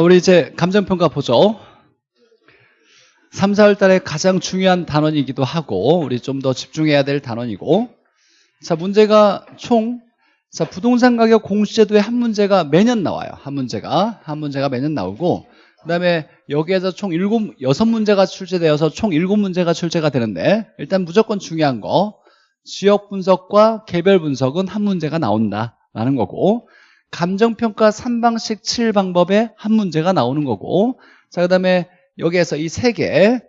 우리 이제 감정평가 보죠. 3, 4월 달에 가장 중요한 단원이기도 하고 우리 좀 더 집중해야 될 단원이고 자 문제가 총 자, 부동산 가격 공시제도에 한 문제가 매년 나와요. 한 문제가 한 문제가 매년 나오고 그다음에 여기에서 총 7, 6문제가 출제되어서 총 7문제가 출제가 되는데 일단 무조건 중요한 거 지역 분석과 개별 분석은 한 문제가 나온다라는 거고 감정평가 3방식 7방법에 한 문제가 나오는 거고 자 그다음에 여기에서 이 세 개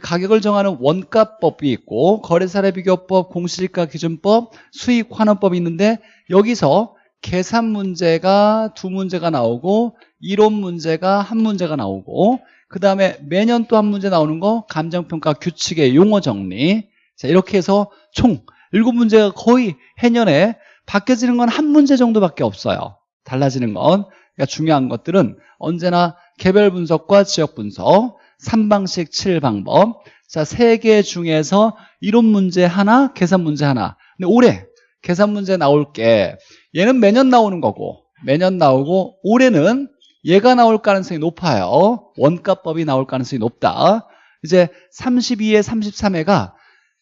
가격을 정하는 원가법이 있고 거래사례 비교법, 공시지가 기준법, 수익 환원법이 있는데 여기서 계산 문제가 두 문제가 나오고 이론 문제가 한 문제가 나오고 그 다음에 매년 또 한 문제 나오는 거 감정평가 규칙의 용어 정리. 자 이렇게 해서 총 일곱 문제가 거의 해년에 바뀌어지는 건 한 문제 정도밖에 없어요. 달라지는 건. 그러니까 중요한 것들은 언제나 개별 분석과 지역 분석 3방식 7방법. 자, 세 개 중에서 이론 문제 하나, 계산 문제 하나. 근데 올해 계산 문제 나올 게 얘는 매년 나오는 거고 매년 나오고 올해는 얘가 나올 가능성이 높아요. 원가법이 나올 가능성이 높다. 이제 32회, 33회가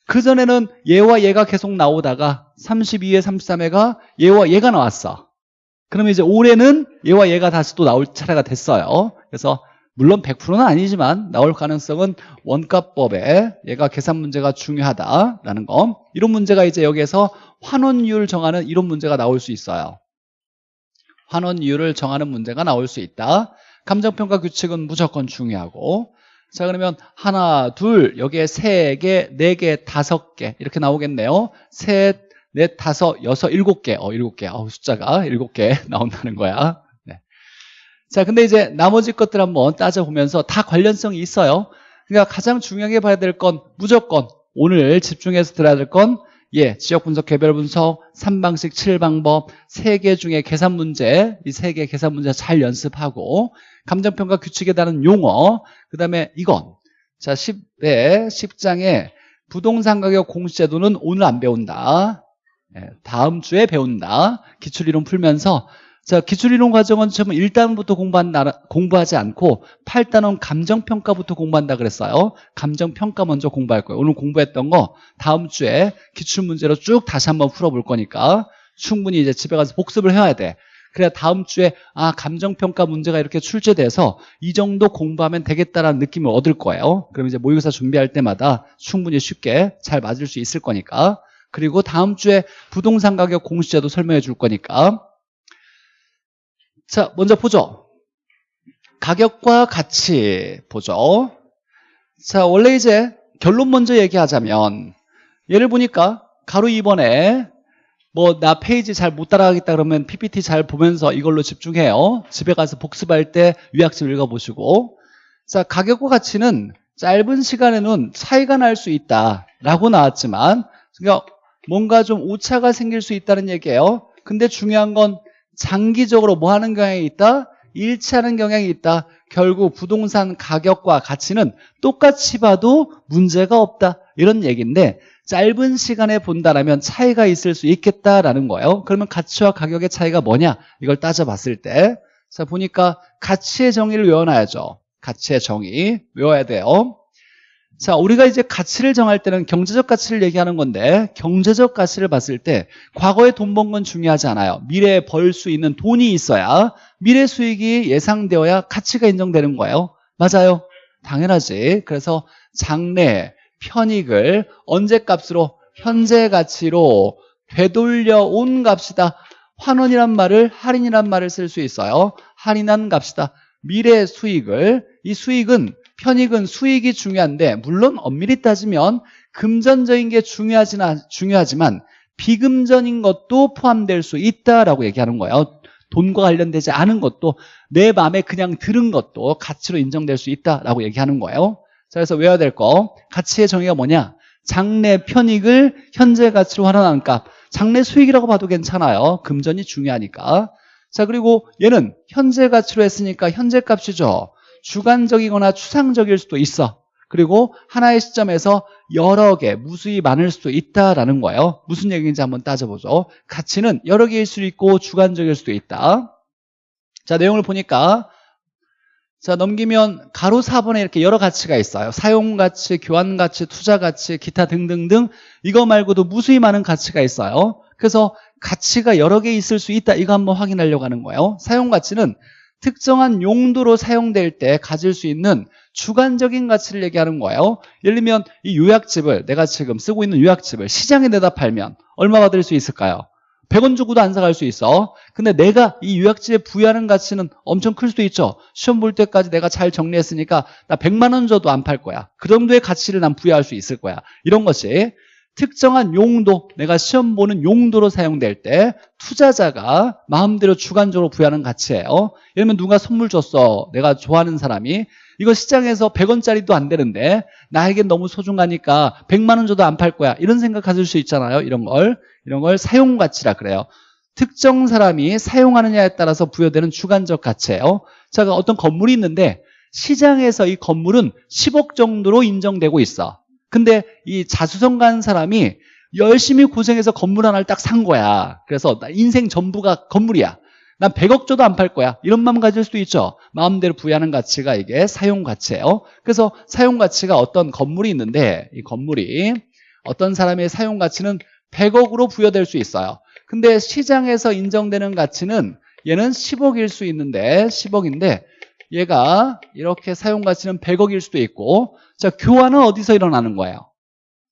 그전에는 얘와 얘가 계속 나오다가 32회, 33회가 얘와 얘가 나왔어. 그러면 이제 올해는 얘와 얘가 다시 또 나올 차례가 됐어요. 그래서 물론 100%는 아니지만 나올 가능성은 원가법에 얘가 계산 문제가 중요하다라는 거. 이런 문제가 이제 여기에서 환원율 정하는 이런 문제가 나올 수 있어요. 환원율을 정하는 문제가 나올 수 있다. 감정평가 규칙은 무조건 중요하고. 자 그러면 하나 둘 여기에 세 개, 네 개, 다섯 개 이렇게 나오겠네요. 셋, 넷, 다섯, 여섯, 일곱 개. 어, 일곱 개. 어, 숫자가 일곱 개 나온다는 거야. 네. 자 근데 이제 나머지 것들 한번 따져보면서 다 관련성이 있어요. 그러니까 가장 중요하게 봐야 될 건 무조건 오늘 집중해서 들어야 될 건 예, 지역 분석, 개별 분석, 3방식 7방법, 3개 중에 계산 문제, 이 3개 계산 문제 잘 연습하고 감정평가 규칙에 따른 용어, 그 다음에 이건. 자 10에 10장에 부동산 가격 공시제도는 오늘 안 배운다. 예, 다음 주에 배운다. 기출이론 풀면서. 자 기출이론 과정은 처음 1단원부터 공부한다, 공부하지 않고 8단원 감정평가부터 공부한다 그랬어요. 감정평가 먼저 공부할 거예요. 오늘 공부했던 거 다음 주에 기출문제로 쭉 다시 한번 풀어볼 거니까 충분히 이제 집에 가서 복습을 해야 돼. 그래야 다음 주에 아 감정평가 문제가 이렇게 출제돼서 이 정도 공부하면 되겠다라는 느낌을 얻을 거예요. 그럼 이제 모의고사 준비할 때마다 충분히 쉽게 잘 맞을 수 있을 거니까 그리고 다음 주에 부동산 가격 공시제도 설명해 줄 거니까 자, 먼저 보죠. 가격과 가치 보죠. 자, 원래 이제 결론 먼저 얘기하자면 예를 보니까 가로 2번에 뭐 나 페이지 잘 못 따라가겠다 그러면 PPT 잘 보면서 이걸로 집중해요. 집에 가서 복습할 때 요약집 읽어보시고 자, 가격과 가치는 짧은 시간에는 차이가 날 수 있다라고 나왔지만 그러니까 뭔가 좀 오차가 생길 수 있다는 얘기예요. 근데 중요한 건 장기적으로 뭐 하는 경향이 있다? 일치하는 경향이 있다. 결국 부동산 가격과 가치는 똑같이 봐도 문제가 없다. 이런 얘기인데 짧은 시간에 본다라면 차이가 있을 수 있겠다라는 거예요. 그러면 가치와 가격의 차이가 뭐냐? 이걸 따져봤을 때 자, 보니까 가치의 정의를 외워놔야죠. 가치의 정의 외워야 돼요. 자, 우리가 이제 가치를 정할 때는 경제적 가치를 얘기하는 건데 경제적 가치를 봤을 때 과거에 돈 번 건 중요하지 않아요. 미래에 벌 수 있는 돈이 있어야 미래 수익이 예상되어야 가치가 인정되는 거예요. 맞아요. 당연하지. 그래서 장래, 편익을 언제 값으로? 현재 가치로 되돌려 온 값이다. 환원이란 말을 할인이란 말을 쓸 수 있어요. 할인한 값이다. 미래 수익을 이 수익은 편익은 수익이 중요한데 물론 엄밀히 따지면 금전적인 게 중요하지나, 중요하지만 비금전인 것도 포함될 수 있다라고 얘기하는 거예요. 돈과 관련되지 않은 것도 내 마음에 그냥 들은 것도 가치로 인정될 수 있다라고 얘기하는 거예요. 자, 그래서 외워야 될 거. 가치의 정의가 뭐냐? 장래 편익을 현재 가치로 환원하는 값. 장래 수익이라고 봐도 괜찮아요. 금전이 중요하니까. 자 그리고 얘는 현재 가치로 했으니까 현재 값이죠 주관적이거나 추상적일 수도 있어 그리고 하나의 시점에서 여러 개, 무수히 많을 수도 있다라는 거예요 무슨 얘기인지 한번 따져보죠 가치는 여러 개일 수도 있고 주관적일 수도 있다 자 내용을 보니까 자, 넘기면 가로 4번에 이렇게 여러 가치가 있어요. 사용 가치, 교환 가치, 투자 가치, 기타 등등등 이거 말고도 무수히 많은 가치가 있어요. 그래서 가치가 여러 개 있을 수 있다. 이거 한번 확인하려고 하는 거예요. 사용 가치는 특정한 용도로 사용될 때 가질 수 있는 주관적인 가치를 얘기하는 거예요. 예를 들면 이 요약집을 내가 지금 쓰고 있는 요약집을 시장에 내다 팔면 얼마 받을 수 있을까요? 100원 주고도 안 사갈 수 있어. 근데 내가 이 요약집에 부여하는 가치는 엄청 클 수도 있죠. 시험 볼 때까지 내가 잘 정리했으니까 나 100만 원 줘도 안 팔 거야. 그 정도의 가치를 난 부여할 수 있을 거야. 이런 것이 특정한 용도, 내가 시험 보는 용도로 사용될 때 투자자가 마음대로 주관적으로 부여하는 가치예요. 예를 들면 누가 선물 줬어. 내가 좋아하는 사람이. 이거 시장에서 100원짜리도 안 되는데 나에겐 너무 소중하니까 100만 원 줘도 안 팔 거야. 이런 생각 가질 수 있잖아요. 이런 걸. 이런 걸 사용 가치라 그래요. 특정 사람이 사용하느냐에 따라서 부여되는 주관적 가치예요. 자, 어떤 건물이 있는데 시장에서 이 건물은 10억 정도로 인정되고 있어. 근데 이 자수성 간 사람이 열심히 고생해서 건물 하나를 딱 산 거야. 그래서 나 인생 전부가 건물이야. 난 100억 줘도 안 팔 거야. 이런 마음 가질 수도 있죠. 마음대로 부여하는 가치가 이게 사용 가치예요. 그래서 사용 가치가 어떤 건물이 있는데 이 건물이 어떤 사람의 사용 가치는 100억으로 부여될 수 있어요. 근데 시장에서 인정되는 가치는 얘는 10억일 수 있는데 10억인데 얘가 이렇게 사용 가치는 100억일 수도 있고 자 교환은 어디서 일어나는 거예요?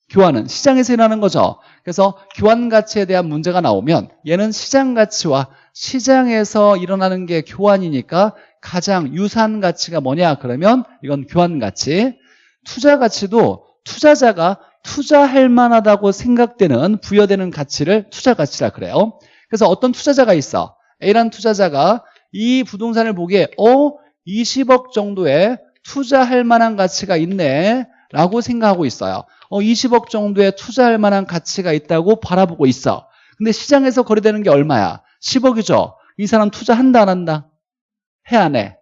교환은 시장에서 일어나는 거죠. 그래서 교환 가치에 대한 문제가 나오면 얘는 시장 가치와 시장에서 일어나는 게 교환이니까 가장 유사한 가치가 뭐냐? 그러면 이건 교환 가치. 투자 가치도 투자자가 투자할 만하다고 생각되는 부여되는 가치를 투자 가치라 그래요. 그래서 어떤 투자자가 있어? A라는 투자자가 이 부동산을 보기에 어? 20억 정도의 투자할 만한 가치가 있네 라고 생각하고 있어요. 어 20억 정도의 투자할 만한 가치가 있다고 바라보고 있어. 근데 시장에서 거래되는 게 얼마야? 10억이죠. 이 사람 투자한다 안 한다? 해 안 해?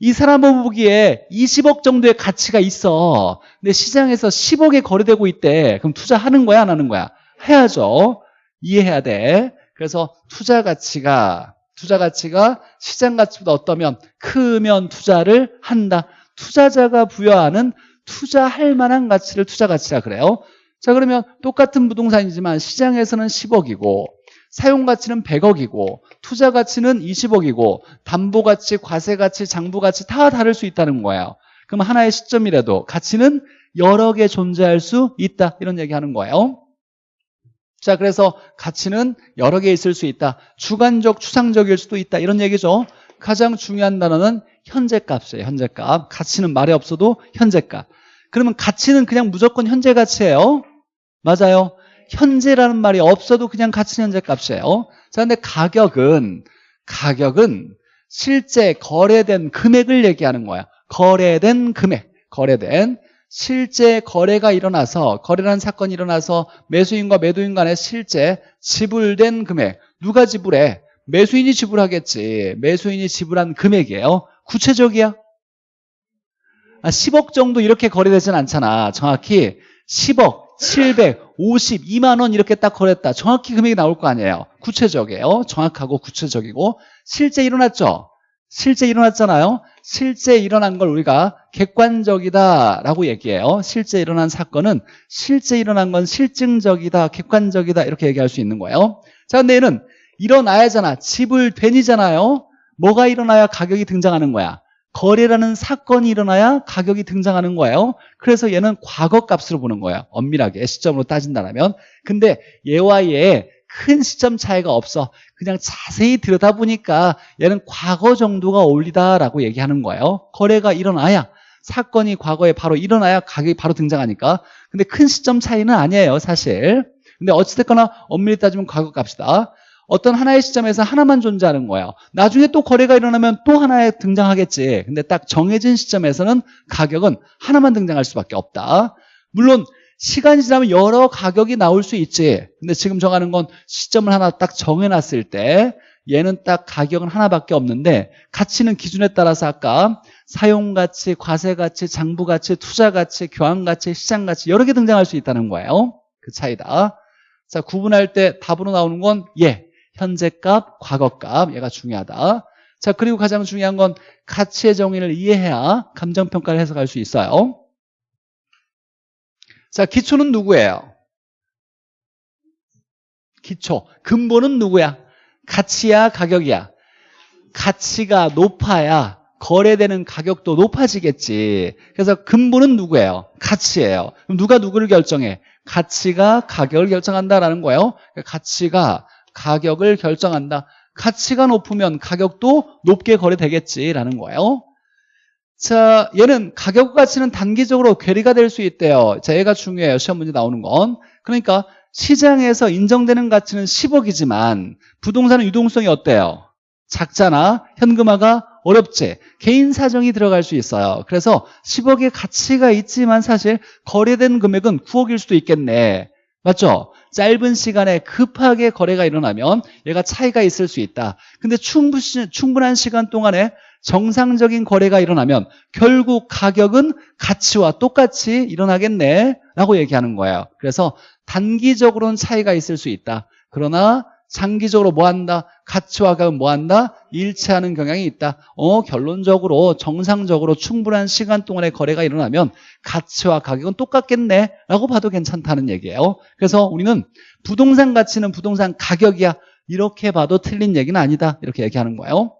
이 사람 보기에 20억 정도의 가치가 있어. 근데 시장에서 10억에 거래되고 있대. 그럼 투자하는 거야 안 하는 거야? 해야죠. 이해해야 돼. 그래서 투자 가치가 투자 가치가 시장 가치보다 어떠면 크면 투자를 한다. 투자자가 부여하는 투자할 만한 가치를 투자 가치라 그래요. 자 그러면 똑같은 부동산이지만 시장에서는 10억이고 사용 가치는 100억이고 투자 가치는 20억이고 담보 가치, 과세 가치, 장부 가치 다 다를 수 있다는 거예요. 그럼 하나의 시점이라도 가치는 여러 개 존재할 수 있다. 이런 얘기 하는 거예요. 자, 그래서 가치는 여러 개 있을 수 있다. 주관적, 추상적일 수도 있다. 이런 얘기죠. 가장 중요한 단어는 현재값이에요. 현재값. 가치는 말이 없어도 현재값. 그러면 가치는 그냥 무조건 현재 가치예요. 맞아요. 현재라는 말이 없어도 그냥 가치는 현재값이에요. 자, 근데 가격은 가격은 실제 거래된 금액을 얘기하는 거야. 거래된 금액. 거래된 실제 거래가 일어나서 거래라는 사건이 일어나서 매수인과 매도인 간에 실제 지불된 금액. 누가 지불해? 매수인이 지불하겠지. 매수인이 지불한 금액이에요? 구체적이야? 아, 10억 정도 이렇게 거래되진 않잖아. 정확히 10억 752만 원 이렇게 딱 거래했다. 정확히 금액이 나올 거 아니에요. 구체적이에요. 정확하고 구체적이고. 실제 일어났죠? 실제 일어났잖아요 실제 일어난 걸 우리가 객관적이다라고 얘기해요. 실제 일어난 사건은 실제 일어난 건 실증적이다, 객관적이다 이렇게 얘기할 수 있는 거예요. 자, 근데 얘는 일어나야잖아. 지불된이잖아요. 뭐가 일어나야 가격이 등장하는 거야? 거래라는 사건이 일어나야 가격이 등장하는 거예요. 그래서 얘는 과거 값으로 보는 거예요. 엄밀하게 시점으로 따진다면. 근데 얘와 얘 큰 시점 차이가 없어. 그냥 자세히 들여다보니까 얘는 과거 정도가 어울리다라고 얘기하는 거예요. 거래가 일어나야 사건이 과거에 바로 일어나야 가격이 바로 등장하니까. 근데 큰 시점 차이는 아니에요, 사실. 근데 어찌됐거나 엄밀히 따지면 과거 값이다. 어떤 하나의 시점에서 하나만 존재하는 거예요. 나중에 또 거래가 일어나면 또 하나에 등장하겠지. 근데 딱 정해진 시점에서는 가격은 하나만 등장할 수밖에 없다. 물론 시간이 지나면 여러 가격이 나올 수 있지. 근데 지금 정하는 건 시점을 하나 딱 정해놨을 때 얘는 딱 가격은 하나밖에 없는데 가치는 기준에 따라서 아까 사용가치, 과세가치, 장부가치, 투자가치, 교환가치, 시장가치 여러 개 등장할 수 있다는 거예요. 그 차이다. 자 구분할 때 답으로 나오는 건 예, 현재값, 과거값. 얘가 중요하다. 자, 그리고 가장 중요한 건 가치의 정의를 이해해야 감정평가를 해석할 수 있어요. 자, 기초는 누구예요? 기초. 근본은 누구야? 가치야, 가격이야? 가치가 높아야 거래되는 가격도 높아지겠지. 그래서 근본은 누구예요? 가치예요. 그럼 누가 누구를 결정해? 가치가 가격을 결정한다라는 거예요. 가치가 가격을 결정한다. 가치가 높으면 가격도 높게 거래되겠지라는 거예요. 자, 얘는 가격 가치는 단기적으로 괴리가 될 수 있대요. 자, 얘가 중요해요. 시험 문제 나오는 건. 그러니까 시장에서 인정되는 가치는 10억이지만 부동산은 유동성이 어때요? 작잖아. 현금화가 어렵지. 개인 사정이 들어갈 수 있어요. 그래서 10억의 가치가 있지만 사실 거래된 금액은 9억일 수도 있겠네. 맞죠? 짧은 시간에 급하게 거래가 일어나면 얘가 차이가 있을 수 있다. 근데 충분, 충분한 시간 동안에 정상적인 거래가 일어나면 결국 가격은 가치와 똑같이 일어나겠네 라고 얘기하는 거예요. 그래서 단기적으로는 차이가 있을 수 있다. 그러나 장기적으로 뭐 한다? 가치와 가격은 뭐 한다? 일치하는 경향이 있다. 어, 결론적으로 정상적으로 충분한 시간 동안에 거래가 일어나면 가치와 가격은 똑같겠네 라고 봐도 괜찮다는 얘기예요. 그래서 우리는 부동산 가치는 부동산 가격이야. 이렇게 봐도 틀린 얘기는 아니다. 이렇게 얘기하는 거예요.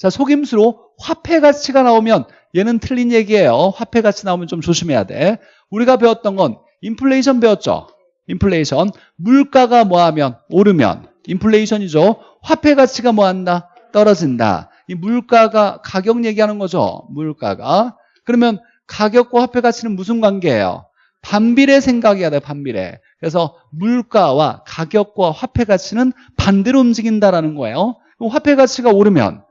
자, 속임수로 화폐 가치가 나오면 얘는 틀린 얘기예요. 화폐 가치 나오면 좀 조심해야 돼. 우리가 배웠던 건 인플레이션 배웠죠. 인플레이션. 물가가 뭐하면 오르면 인플레이션이죠. 화폐 가치가 뭐한다? 떨어진다. 이 물가가 가격 얘기하는 거죠. 물가가. 그러면 가격과 화폐 가치는 무슨 관계예요? 반비례 생각해야 돼, 반비례. 그래서 물가와 가격과 화폐 가치는 반대로 움직인다라는 거예요. 화폐 가치가 오르면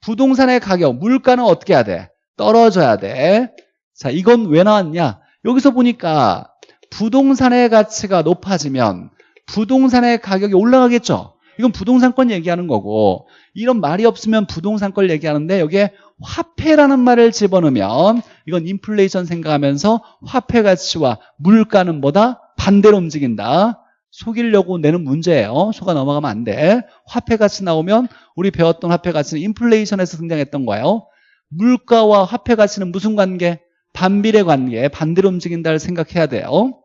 부동산의 가격, 물가는 어떻게 해야 돼? 떨어져야 돼. 자, 이건 왜 나왔냐? 여기서 보니까 부동산의 가치가 높아지면 부동산의 가격이 올라가겠죠. 이건 부동산권 얘기하는 거고 이런 말이 없으면 부동산권 얘기하는데 여기에 화폐라는 말을 집어넣으면 이건 인플레이션 생각하면서 화폐 가치와 물가는 뭐다? 반대로 움직인다. 속이려고 내는 문제예요. 속아 넘어가면 안 돼. 화폐 가치 나오면 우리 배웠던 화폐 가치는 인플레이션에서 등장했던 거예요. 물가와 화폐 가치는 무슨 관계? 반비례 관계, 반대로 움직인다를 생각해야 돼요.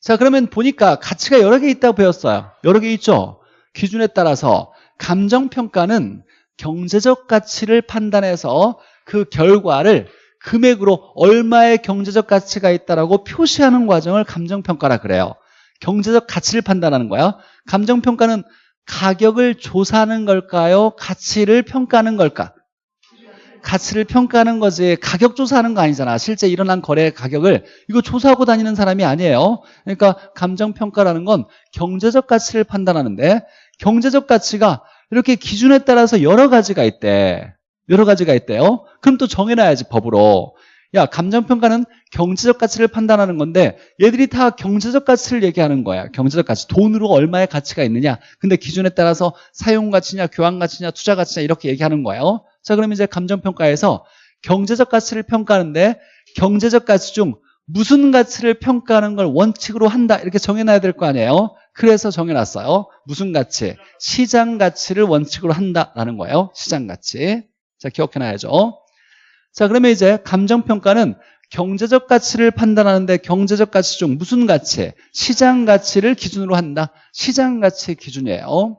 자 그러면 보니까 가치가 여러 개 있다고 배웠어요 여러 개 있죠 기준에 따라서 감정평가는 경제적 가치를 판단해서 그 결과를 금액으로 얼마의 경제적 가치가 있다라고 표시하는 과정을 감정평가라 그래요 경제적 가치를 판단하는 거야? 감정평가는 가격을 조사하는 걸까요? 가치를 평가하는 걸까? 가치를 평가하는 거지. 가격 조사하는 거 아니잖아. 실제 일어난 거래 가격을 이거 조사하고 다니는 사람이 아니에요. 그러니까 감정평가라는 건 경제적 가치를 판단하는데 경제적 가치가 이렇게 기준에 따라서 여러 가지가 있대. 여러 가지가 있대요. 그럼 또 정해놔야지 법으로. 야 감정평가는 경제적 가치를 판단하는 건데 얘들이 다 경제적 가치를 얘기하는 거야. 경제적 가치. 돈으로 얼마의 가치가 있느냐. 근데 기준에 따라서 사용 가치냐 교환 가치냐 투자 가치냐 이렇게 얘기하는 거예요 자, 그럼 이제 감정 평가에서 경제적 가치를 평가하는데 경제적 가치 중 무슨 가치를 평가하는 걸 원칙으로 한다 이렇게 정해놔야 될 거 아니에요? 그래서 정해놨어요. 무슨 가치? 시장 가치를 원칙으로 한다라는 거예요. 시장 가치. 자 기억해놔야죠. 자 그러면 이제 감정평가는 경제적 가치를 판단하는데 경제적 가치 중 무슨 가치? 시장 가치를 기준으로 한다. 시장 가치 기준이에요.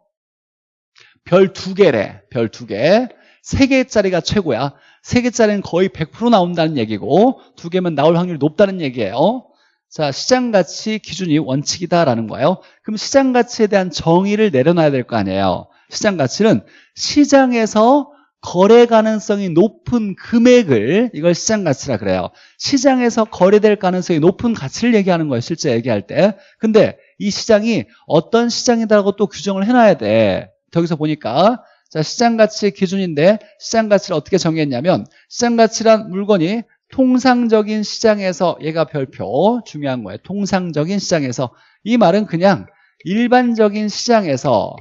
별 두 개래 별 두개. 3개짜리가 최고야. 3개짜리는 거의 100% 나온다는 얘기고 두 개면 나올 확률이 높다는 얘기예요. 자 시장 가치 기준이 원칙이다라는 거예요. 그럼 시장 가치에 대한 정의를 내려놔야 될 거 아니에요. 시장 가치는 시장에서 거래 가능성이 높은 금액을 이걸 시장 가치라 그래요. 시장에서 거래될 가능성이 높은 가치를 얘기하는 거예요 실제 얘기할 때. 근데 이 시장이 어떤 시장이다라고 또 규정을 해놔야 돼. 여기서 보니까. 자, 시장 가치 기준인데 시장 가치를 어떻게 정했냐면 시장 가치란 물건이 통상적인 시장에서 얘가 별표 중요한 거예요. 통상적인 시장에서. 이 말은 그냥 일반적인 시장에서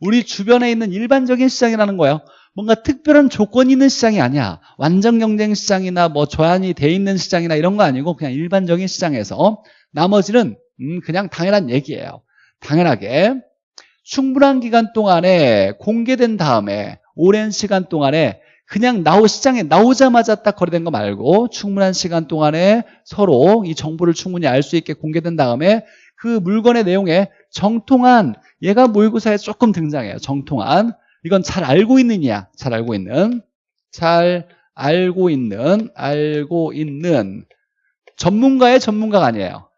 우리 주변에 있는 일반적인 시장이라는 거예요. 뭔가 특별한 조건이 있는 시장이 아니야. 완전 경쟁 시장이나 뭐 조안이 돼 있는 시장이나 이런 거 아니고 그냥 일반적인 시장에서 나머지는 음 그냥 당연한 얘기예요. 당연하게 충분한 기간 동안에 공개된 다음에 오랜 시간 동안에 그냥 나오 시장에 나오자마자 딱 거래된 거 말고 충분한 시간 동안에 서로 이 정보를 충분히 알 수 있게 공개된 다음에 그 물건의 내용에 정통한 얘가 모의고사에 조금 등장해요. 정통한 이건 잘 알고 있느냐 잘 알고 있는 잘 알고 있는 알고 있는 전문가의 전문가가 아니에요.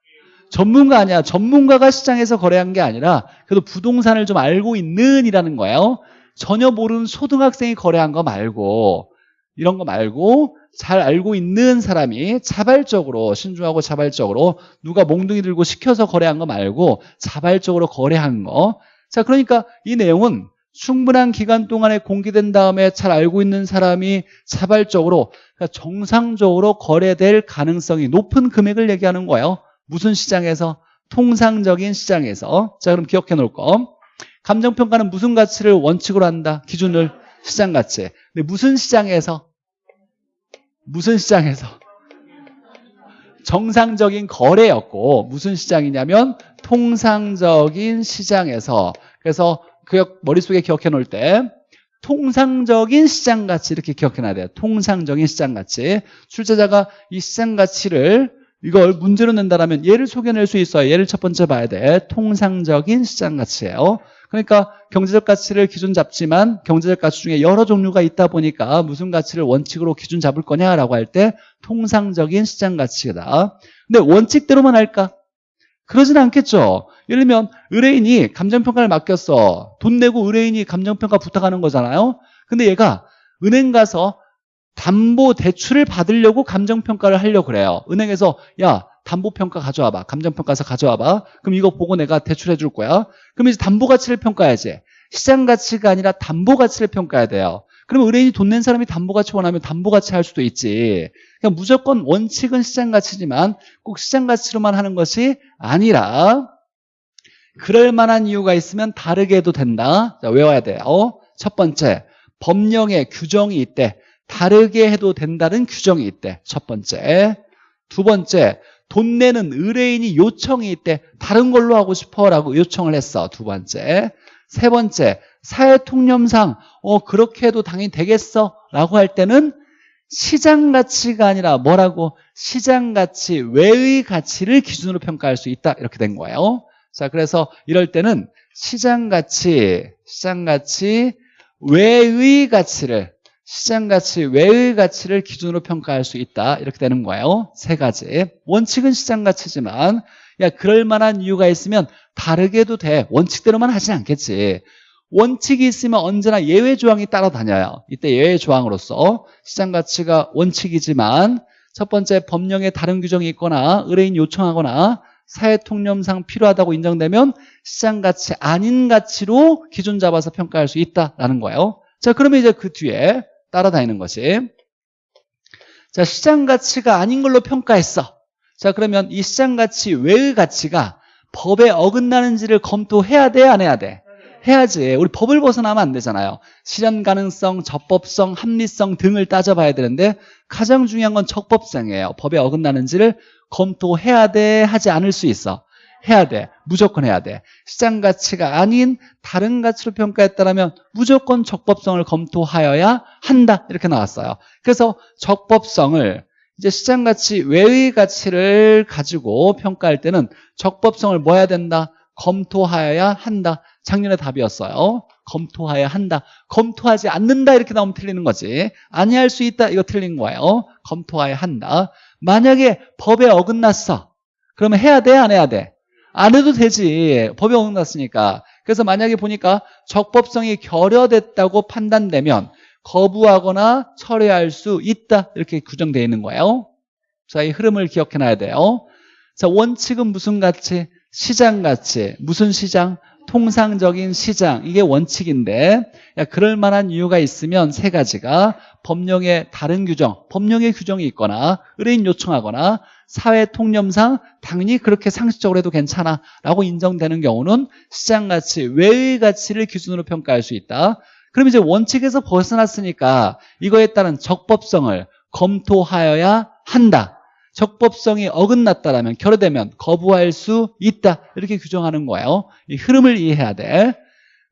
전문가 아니야. 전문가가 시장에서 거래한 게 아니라 그래도 부동산을 좀 알고 있는 이라는 거예요. 전혀 모르는 초등학생이 거래한 거 말고 이런 거 말고 잘 알고 있는 사람이 자발적으로 신중하고 자발적으로 누가 몽둥이 들고 시켜서 거래한 거 말고 자발적으로 거래한 거. 자, 그러니까 이 내용은 충분한 기간 동안에 공개된 다음에 잘 알고 있는 사람이 자발적으로 그러니까 정상적으로 거래될 가능성이 높은 금액을 얘기하는 거예요. 무슨 시장에서? 통상적인 시장에서. 자, 그럼 기억해 놓을 거. 감정평가는 무슨 가치를 원칙으로 한다? 기준을 시장 가치. 근데 무슨 시장에서? 무슨 시장에서? 정상적인 거래였고 무슨 시장이냐면 통상적인 시장에서 그래서 그 머릿속에 기억해 놓을 때 통상적인 시장 가치 이렇게 기억해 놔야 돼요. 통상적인 시장 가치. 출제자가 이 시장 가치를 이걸 문제로 낸다라면 얘를 소개낼 수 있어요. 얘를 첫 번째 봐야 돼. 통상적인 시장 가치예요. 그러니까 경제적 가치를 기준 잡지만 경제적 가치 중에 여러 종류가 있다 보니까 무슨 가치를 원칙으로 기준 잡을 거냐라고 할 때 통상적인 시장 가치다. 근데 원칙대로만 할까? 그러진 않겠죠. 예를 들면 의뢰인이 감정평가를 맡겼어. 돈 내고 의뢰인이 감정평가 부탁하는 거잖아요. 근데 얘가 은행 가서 담보 대출을 받으려고 감정평가를 하려고 그래요. 은행에서 야 담보평가 가져와봐. 감정평가서 가져와봐. 그럼 이거 보고 내가 대출해 줄 거야. 그럼 이제 담보가치를 평가해야지. 시장가치가 아니라 담보가치를 평가해야 돼요. 그러면 의뢰인이 돈 낸 사람이 담보가치 원하면 담보가치 할 수도 있지. 그러니까 무조건 원칙은 시장가치지만 꼭 시장가치로만 하는 것이 아니라 그럴 만한 이유가 있으면 다르게 해도 된다. 자, 외워야 돼요. 첫 번째, 법령에 규정이 있대. 다르게 해도 된다는 규정이 있대. 첫 번째. 두 번째, 돈 내는 의뢰인이 요청이 있대. 다른 걸로 하고 싶어라고 요청을 했어. 두 번째. 세 번째, 사회 통념상 어 그렇게 해도 당연히 되겠어? 라고 할 때는 시장 가치가 아니라 뭐라고? 시장 가치 외의 가치를 기준으로 평가할 수 있다. 이렇게 된 거예요. 자 그래서 이럴 때는 시장 가치 시장 가치 외의 가치를 시장 가치 외의 가치를 기준으로 평가할 수 있다. 이렇게 되는 거예요. 세 가지. 원칙은 시장 가치지만 야 그럴 만한 이유가 있으면 다르게 해도 돼 원칙대로만 하진 않겠지 원칙이 있으면 언제나 예외 조항이 따라다녀요. 이때 예외 조항으로서 시장 가치가 원칙이지만 첫 번째 법령에 다른 규정이 있거나 의뢰인 요청하거나 사회 통념상 필요하다고 인정되면 시장 가치 아닌 가치로 기준 잡아서 평가할 수 있다라는 거예요. 자, 그러면 이제 그 뒤에 따라다니는 것이 자, 시장 가치가 아닌 걸로 평가했어. 자, 그러면 이 시장 가치 외의 가치가 법에 어긋나는지를 검토해야 돼, 안 해야 돼? 해야지. 우리 법을 벗어나면 안 되잖아요. 실현 가능성, 적법성, 합리성 등을 따져봐야 되는데 가장 중요한 건 적법성이에요. 법에 어긋나는지를 검토해야 돼, 하지 않을 수 있어. 해야 돼. 무조건 해야 돼. 시장 가치가 아닌 다른 가치로 평가했다면 무조건 적법성을 검토하여야 한다. 이렇게 나왔어요. 그래서 적법성을 이제 시장 가치 외의 가치를 가지고 평가할 때는 적법성을 뭐 해야 된다? 검토하여야 한다. 작년에 답이었어요. 검토해야 한다. 검토하지 않는다 이렇게 나오면 틀리는 거지. 아니할 수 있다 이거 틀린 거예요. 검토해야 한다. 만약에 법에 어긋났어. 그러면 해야 돼? 안 해야 돼? 안 해도 되지. 법에 어긋났으니까. 그래서 만약에 보니까 적법성이 결여됐다고 판단되면 거부하거나 철회할 수 있다. 이렇게 규정되어 있는 거예요. 자, 이 흐름을 기억해 놔야 돼요. 자, 원칙은 무슨 가치? 시장 가치. 무슨 시장? 통상적인 시장 이게 원칙인데 야, 그럴 만한 이유가 있으면 세 가지가 법령의 다른 규정 법령의 규정이 있거나 의뢰인 요청하거나 사회 통념상 당연히 그렇게 상식적으로 해도 괜찮아 라고 인정되는 경우는 시장 가치 외의 가치를 기준으로 평가할 수 있다 그럼 이제 원칙에서 벗어났으니까 이거에 따른 적법성을 검토하여야 한다 적법성이 어긋났다라면 결여되면 거부할 수 있다 이렇게 규정하는 거예요 이 흐름을 이해해야 돼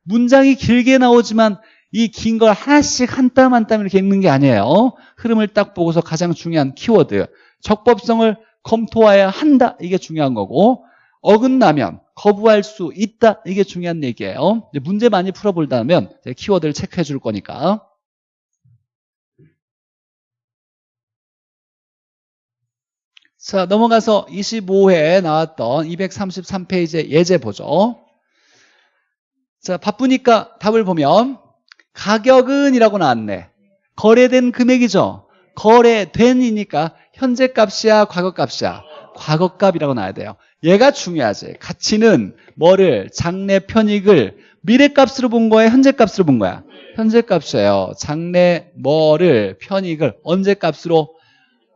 문장이 길게 나오지만 이 긴 걸 하나씩 한 땀 한땀 이렇게 읽는 게 아니에요. 흐름을 딱 보고서 가장 중요한 키워드. 적법성을 검토해야 한다. 이게 중요한 거고 어긋나면 거부할 수 있다. 이게 중요한 얘기예요. 문제 많이 풀어볼다면 키워드를 체크해 줄 거니까. 자 넘어가서 25회에 나왔던 233페이지의 예제 보죠. 자 바쁘니까 답을 보면 가격은 이라고 나왔네. 거래된 금액이죠. 거래된이니까 현재 값이야 과거 값이야 과거값이라고 나와야 돼요. 얘가 중요하지. 가치는 뭐를 장래 편익을 미래값으로 본 거야 현재값으로 본 거야? 현재값이에요. 장래 뭐를 편익을 언제값으로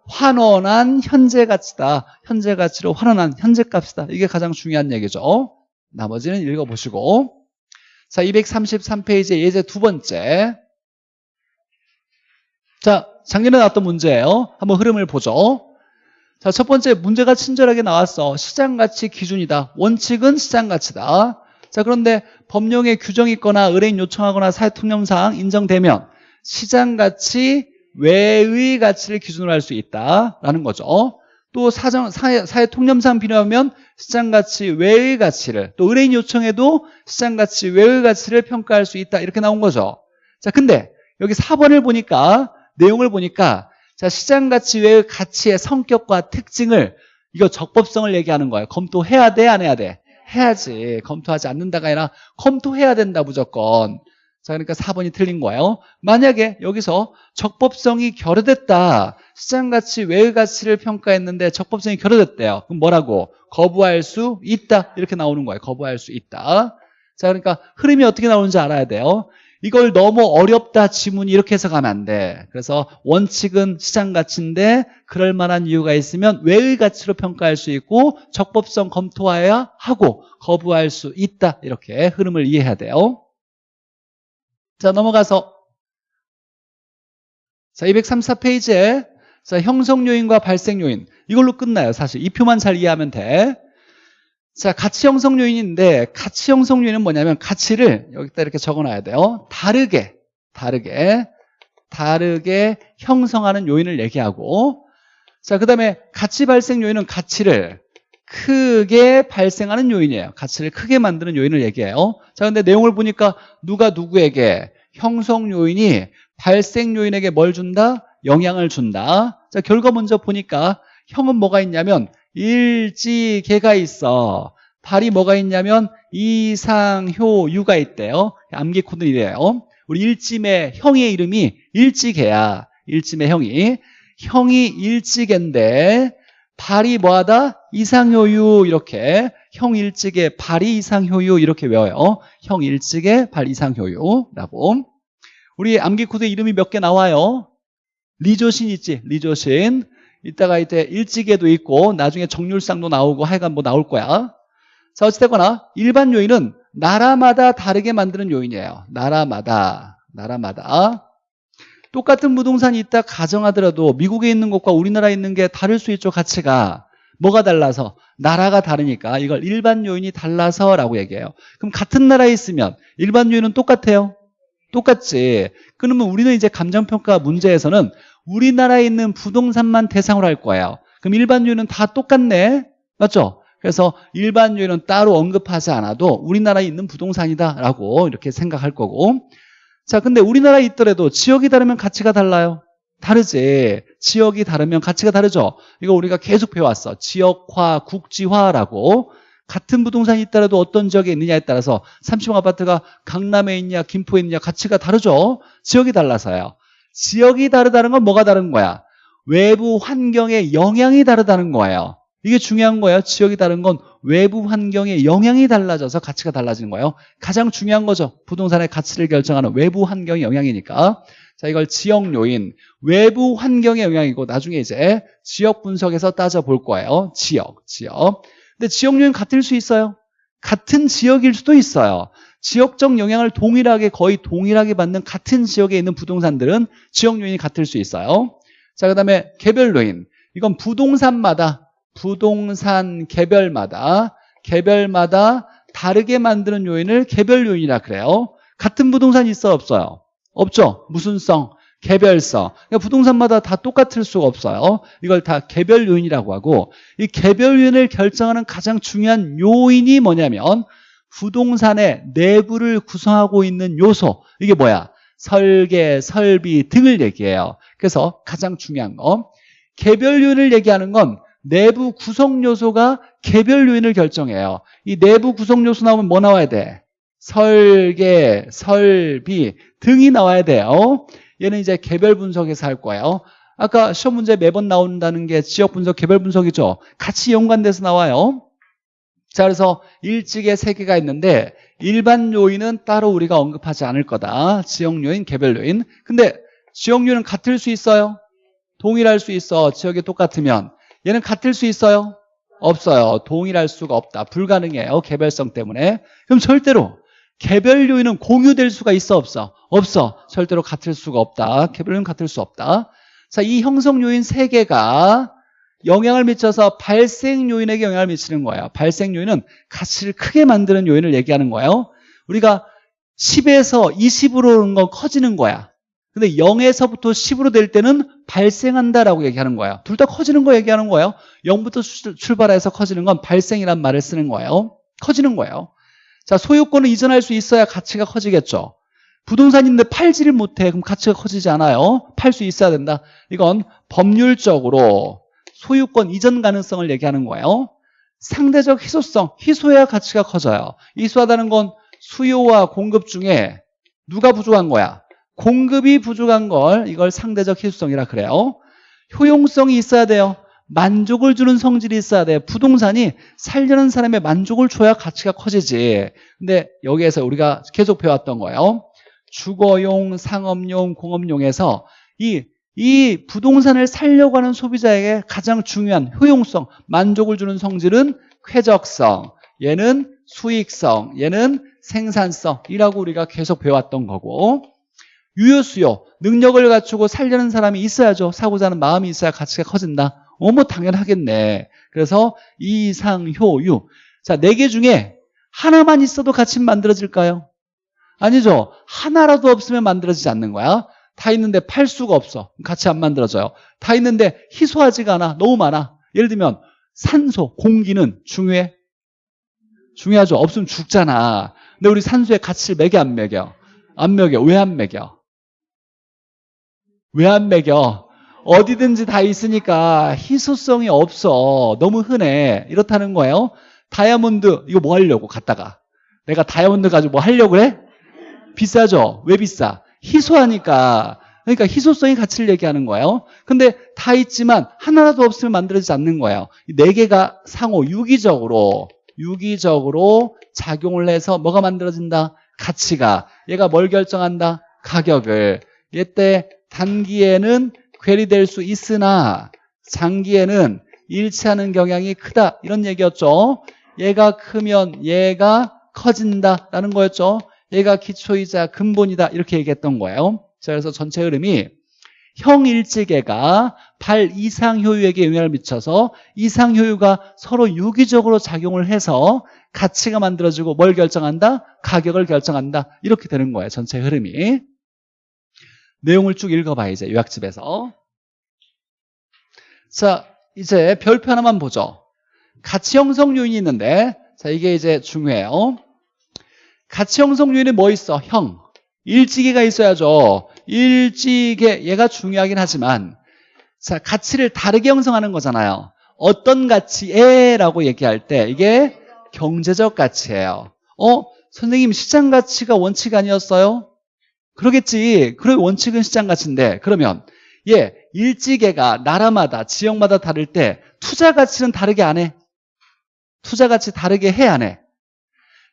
환원한 현재 가치다. 현재 가치로 환원한 현재 값이다. 이게 가장 중요한 얘기죠. 나머지는 읽어보시고. 자, 233페이지 예제 두 번째. 자, 작년에 나왔던 문제예요. 한번 흐름을 보죠. 자, 첫 번째 문제가 친절하게 나왔어. 시장가치 기준이다. 원칙은 시장가치다. 자, 그런데 법령에 규정이 있거나 의뢰인 요청하거나 사회통념상 인정되면 시장가치 외의 가치를 기준으로 할 수 있다라는 거죠. 또 사정, 사회, 사회 통념상 필요하면 시장가치 외의 가치를 또 의뢰인 요청에도 시장가치 외의 가치를 평가할 수 있다 이렇게 나온 거죠. 자, 근데 여기 4번을 보니까 내용을 보니까 자 시장 가치 외의 가치의 성격과 특징을 이거 적법성을 얘기하는 거예요. 검토해야 돼, 안 해야 돼? 해야지. 검토하지 않는다가 아니라 검토해야 된다 무조건. 자, 그러니까 4번이 틀린 거예요. 만약에 여기서 적법성이 결여됐다. 시장 가치 외의 가치를 평가했는데 적법성이 결여됐대요. 그럼 뭐라고? 거부할 수 있다. 이렇게 나오는 거예요. 거부할 수 있다. 자, 그러니까 흐름이 어떻게 나오는지 알아야 돼요. 이걸 너무 어렵다 지문이 이렇게 해서 가면 안 돼. 그래서 원칙은 시장 가치인데 그럴 만한 이유가 있으면 외의 가치로 평가할 수 있고 적법성 검토해야 하고 거부할 수 있다. 이렇게 흐름을 이해해야 돼요. 자, 넘어가서 자, 234페이지에 자, 형성 요인과 발생 요인 이걸로 끝나요. 사실 이 표만 잘 이해하면 돼. 자, 가치 형성 요인인데 가치 형성 요인은 뭐냐면 가치를 여기다 이렇게 적어놔야 돼요. 다르게, 다르게, 다르게 형성하는 요인을 얘기하고 자, 그 다음에 가치 발생 요인은 가치를 크게 발생하는 요인이에요. 가치를 크게 만드는 요인을 얘기해요. 자, 근데 내용을 보니까 누가 누구에게 형성 요인이 발생 요인에게 뭘 준다? 영향을 준다. 자, 결과 먼저 보니까 형은 뭐가 있냐면 일지개가 있어. 발이 뭐가 있냐면 이상효유가 있대요. 암기 코드는 이래요. 우리 일찜의 형의 이름이 일지개야. 일찜의 형이. 형이 일지개인데 발이 뭐하다? 이상효유 이렇게 형 일찍에 발이 이상효유 이렇게 외워요. 형 일찍에 발 이상효유라고. 우리 암기 코드 이름이 몇 개 나와요. 리조신 있지? 리조신. 이따가 이제 일찍에도 있고 나중에 정률상도 나오고 하여간 뭐 나올 거야. 자 어찌됐거나 일반 요인은 나라마다 다르게 만드는 요인이에요. 나라마다. 나라마다. 똑같은 부동산이 있다 가정하더라도 미국에 있는 것과 우리나라에 있는 게 다를 수 있죠 가치가 뭐가 달라서 나라가 다르니까 이걸 일반 요인이 달라서 라고 얘기해요 그럼 같은 나라에 있으면 일반 요인은 똑같아요 똑같지 그러면 우리는 이제 감정평가 문제에서는 우리나라에 있는 부동산만 대상으로 할 거예요 그럼 일반 요인은 다 똑같네 맞죠? 그래서 일반 요인은 따로 언급하지 않아도 우리나라에 있는 부동산이다 라고 이렇게 생각할 거고 자, 근데 우리나라에 있더라도 지역이 다르면 가치가 달라요. 다르지. 지역이 다르면 가치가 다르죠. 이거 우리가 계속 배워왔어. 지역화, 국지화라고. 같은 부동산이 있더라도 어떤 지역에 있느냐에 따라서 30층 아파트가 강남에 있냐, 김포에 있냐 가치가 다르죠. 지역이 달라서요. 지역이 다르다는 건 뭐가 다른 거야? 외부 환경의 영향이 다르다는 거예요. 이게 중요한 거예요. 지역이 다른 건 외부 환경의 영향이 달라져서 가치가 달라지는 거예요. 가장 중요한 거죠. 부동산의 가치를 결정하는 외부 환경의 영향이니까. 자, 이걸 지역 요인, 외부 환경의 영향이고 나중에 이제 지역 분석에서 따져볼 거예요. 지역, 지역. 근데 지역 요인 같을 수 있어요. 같은 지역일 수도 있어요. 지역적 영향을 동일하게 거의 동일하게 받는 같은 지역에 있는 부동산들은 지역 요인이 같을 수 있어요. 자, 그다음에 개별 요인. 이건 부동산마다 부동산 개별마다 개별마다 다르게 만드는 요인을 개별 요인이라 그래요. 같은 부동산이 있어 없어요? 없죠. 무슨성, 개별성. 그러니까 부동산마다 다 똑같을 수가 없어요. 이걸 다 개별 요인이라고 하고 이 개별 요인을 결정하는 가장 중요한 요인이 뭐냐면 부동산의 내부를 구성하고 있는 요소. 이게 뭐야? 설계, 설비 등을 얘기해요. 그래서 가장 중요한 거. 개별 요인을 얘기하는 건 내부 구성 요소가 개별 요인을 결정해요. 이 내부 구성 요소 나오면 뭐 나와야 돼? 설계, 설비 등이 나와야 돼요. 얘는 이제 개별 분석에서 할 거예요. 아까 시험 문제 매번 나온다는 게 지역 분석, 개별 분석이죠. 같이 연관돼서 나와요. 자, 그래서 일찍의 세 개가 있는데 일반 요인은 따로 우리가 언급하지 않을 거다. 지역 요인, 개별 요인. 근데 지역 요인은 같을 수 있어요? 동일할 수 있어. 지역이 똑같으면. 얘는 같을 수 있어요? 없어요. 동일할 수가 없다. 불가능해요. 개별성 때문에. 그럼 절대로 개별 요인은 공유될 수가 있어 없어? 없어. 절대로 같을 수가 없다. 개별 요인 같을 수 없다. 자, 이 형성 요인 세 개가 영향을 미쳐서 발생 요인에게 영향을 미치는 거예요. 발생 요인은 가치를 크게 만드는 요인을 얘기하는 거예요. 우리가 10에서 20으로 오는 건 커지는 거야. 근데 0에서부터 10으로 될 때는 발생한다라고 얘기하는 거예요. 둘 다 커지는 거 얘기하는 거예요. 0부터 출발해서 커지는 건 발생이란 말을 쓰는 거예요. 커지는 거예요. 자, 소유권을 이전할 수 있어야 가치가 커지겠죠. 부동산인데 팔지를 못해. 그럼 가치가 커지지 않아요. 팔 수 있어야 된다. 이건 법률적으로 소유권 이전 가능성을 얘기하는 거예요. 상대적 희소성, 희소해야 가치가 커져요. 희소하다는 건 수요와 공급 중에 누가 부족한 거야? 공급이 부족한 걸 이걸 상대적 희소성이라 그래요. 효용성이 있어야 돼요. 만족을 주는 성질이 있어야 돼요. 부동산이 살려는 사람의 만족을 줘야 가치가 커지지. 근데 여기에서 우리가 계속 배웠던 거예요. 주거용, 상업용, 공업용에서 이, 이 부동산을 살려고 하는 소비자에게 가장 중요한 효용성, 만족을 주는 성질은 쾌적성, 얘는 수익성, 얘는 생산성이라고 우리가 계속 배웠던 거고 유효수요, 능력을 갖추고 살려는 사람이 있어야죠. 사고자 하는 마음이 있어야 가치가 커진다. 어머 당연하겠네. 그래서 이상, 효, 유. 자, 네 개 중에 하나만 있어도 가치 만들어질까요? 아니죠. 하나라도 없으면 만들어지지 않는 거야. 다 있는데 팔 수가 없어. 같이 안 만들어져요. 다 있는데 희소하지가 않아. 너무 많아. 예를 들면 산소, 공기는 중요해? 중요하죠. 없으면 죽잖아. 근데 우리 산소에 가치를 매겨 안 매겨? 안 매겨. 왜 안 매겨? 왜 안 매겨? 어디든지 다 있으니까 희소성이 없어. 너무 흔해. 이렇다는 거예요. 다이아몬드 이거 뭐 하려고 갖다가 내가 다이아몬드 가지고 뭐 하려고 그래? 비싸죠? 왜 비싸? 희소하니까. 그러니까 희소성의 가치를 얘기하는 거예요. 근데 다 있지만 하나라도 없으면 만들어지지 않는 거예요. 이네 개가 상호 유기적으로 유기적으로 작용을 해서 뭐가 만들어진다? 가치가. 얘가 뭘 결정한다? 가격을. 얘때 단기에는 괴리될 수 있으나 장기에는 일치하는 경향이 크다. 이런 얘기였죠. 얘가 크면 얘가 커진다라는 거였죠. 얘가 기초이자 근본이다 이렇게 얘기했던 거예요. 자, 그래서 전체 흐름이 형일지계가 발 이상 효유에게 영향을 미쳐서 이상 효유가 서로 유기적으로 작용을 해서 가치가 만들어지고 뭘 결정한다? 가격을 결정한다. 이렇게 되는 거예요. 전체 흐름이. 내용을 쭉 읽어봐 이제 요약집에서. 자, 이제 별표 하나만 보죠. 가치 형성 요인이 있는데 자, 이게 이제 중요해요. 가치 형성 요인에 뭐 있어? 형. 일지계가 있어야죠. 일지계 얘가 중요하긴 하지만 자, 가치를 다르게 형성하는 거잖아요. 어떤 가치에 라고 얘기할 때 이게 경제적 가치예요. 어? 선생님 시장 가치가 원칙 아니었어요? 그러겠지. 그래 원칙은 시장 가치인데 그러면 예, 일지계가 나라마다 지역마다 다를 때 투자 가치는 다르게 안 해? 투자 가치 다르게 해 안 해?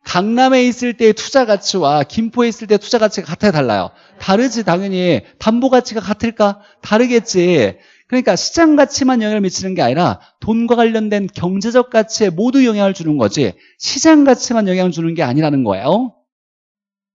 강남에 있을 때의 투자 가치와 김포에 있을 때 투자 가치가 같아요 달라요? 다르지 당연히. 담보 가치가 같을까? 다르겠지. 그러니까 시장 가치만 영향을 미치는 게 아니라 돈과 관련된 경제적 가치에 모두 영향을 주는 거지 시장 가치만 영향을 주는 게 아니라는 거예요.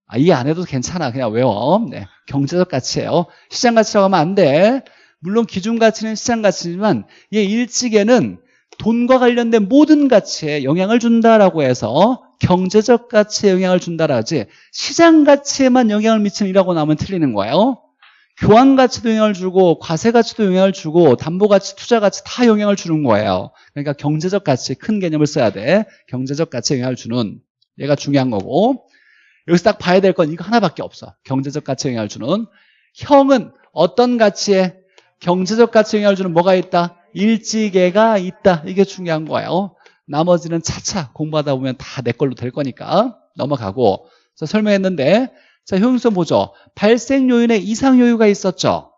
아, 이해 안 해도 괜찮아. 그냥 외워. 네, 경제적 가치예요. 시장 가치라고 하면 안돼. 물론 기준 가치는 시장 가치지만 얘 일찍에는 돈과 관련된 모든 가치에 영향을 준다라고 해서 경제적 가치에 영향을 준다라지 시장 가치에만 영향을 미치는이라고 나오면 틀리는 거예요. 교환 가치도 영향을 주고 과세 가치도 영향을 주고 담보 가치, 투자 가치 다 영향을 주는 거예요. 그러니까 경제적 가치 큰 개념을 써야 돼. 경제적 가치에 영향을 주는 얘가 중요한 거고 여기서 딱 봐야 될 건 이거 하나밖에 없어. 경제적 가치에 영향을 주는 형은 어떤 가치에 경제적 가치에 영향을 주는 뭐가 있다? 일지계가 있다. 이게 중요한 거예요. 나머지는 차차 공부하다 보면 다 내 걸로 될 거니까 넘어가고 자, 설명했는데 자 효용성 보죠. 발생 요인에 이상 효유가 있었죠.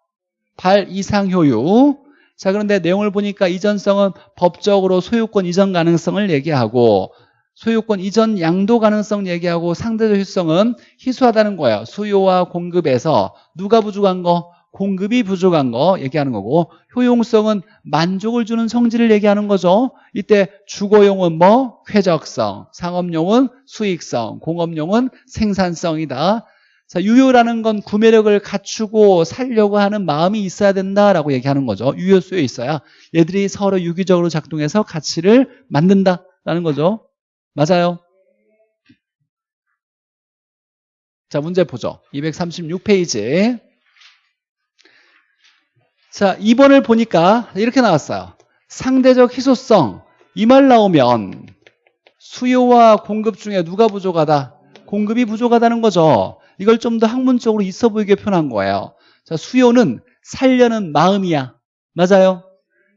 발 이상 효유. 자 그런데 내용을 보니까 이전성은 법적으로 소유권 이전 가능성을 얘기하고 소유권 이전 양도 가능성 얘기하고 상대적 효성은 희소하다는 거예요. 수요와 공급에서 누가 부족한 거? 공급이 부족한 거 얘기하는 거고 효용성은 만족을 주는 성질을 얘기하는 거죠. 이때 주거용은 뭐? 쾌적성, 상업용은 수익성, 공업용은 생산성이다. 자, 유효라는 건 구매력을 갖추고 살려고 하는 마음이 있어야 된다라고 얘기하는 거죠. 유효수에 있어야 얘들이 서로 유기적으로 작동해서 가치를 만든다라는 거죠. 맞아요. 자, 문제 보죠. 236페이지. 자, 2번을 보니까 이렇게 나왔어요. 상대적 희소성. 이 말 나오면 수요와 공급 중에 누가 부족하다? 공급이 부족하다는 거죠. 이걸 좀 더 학문적으로 있어 보이게 표현한 거예요. 자, 수요는 살려는 마음이야. 맞아요?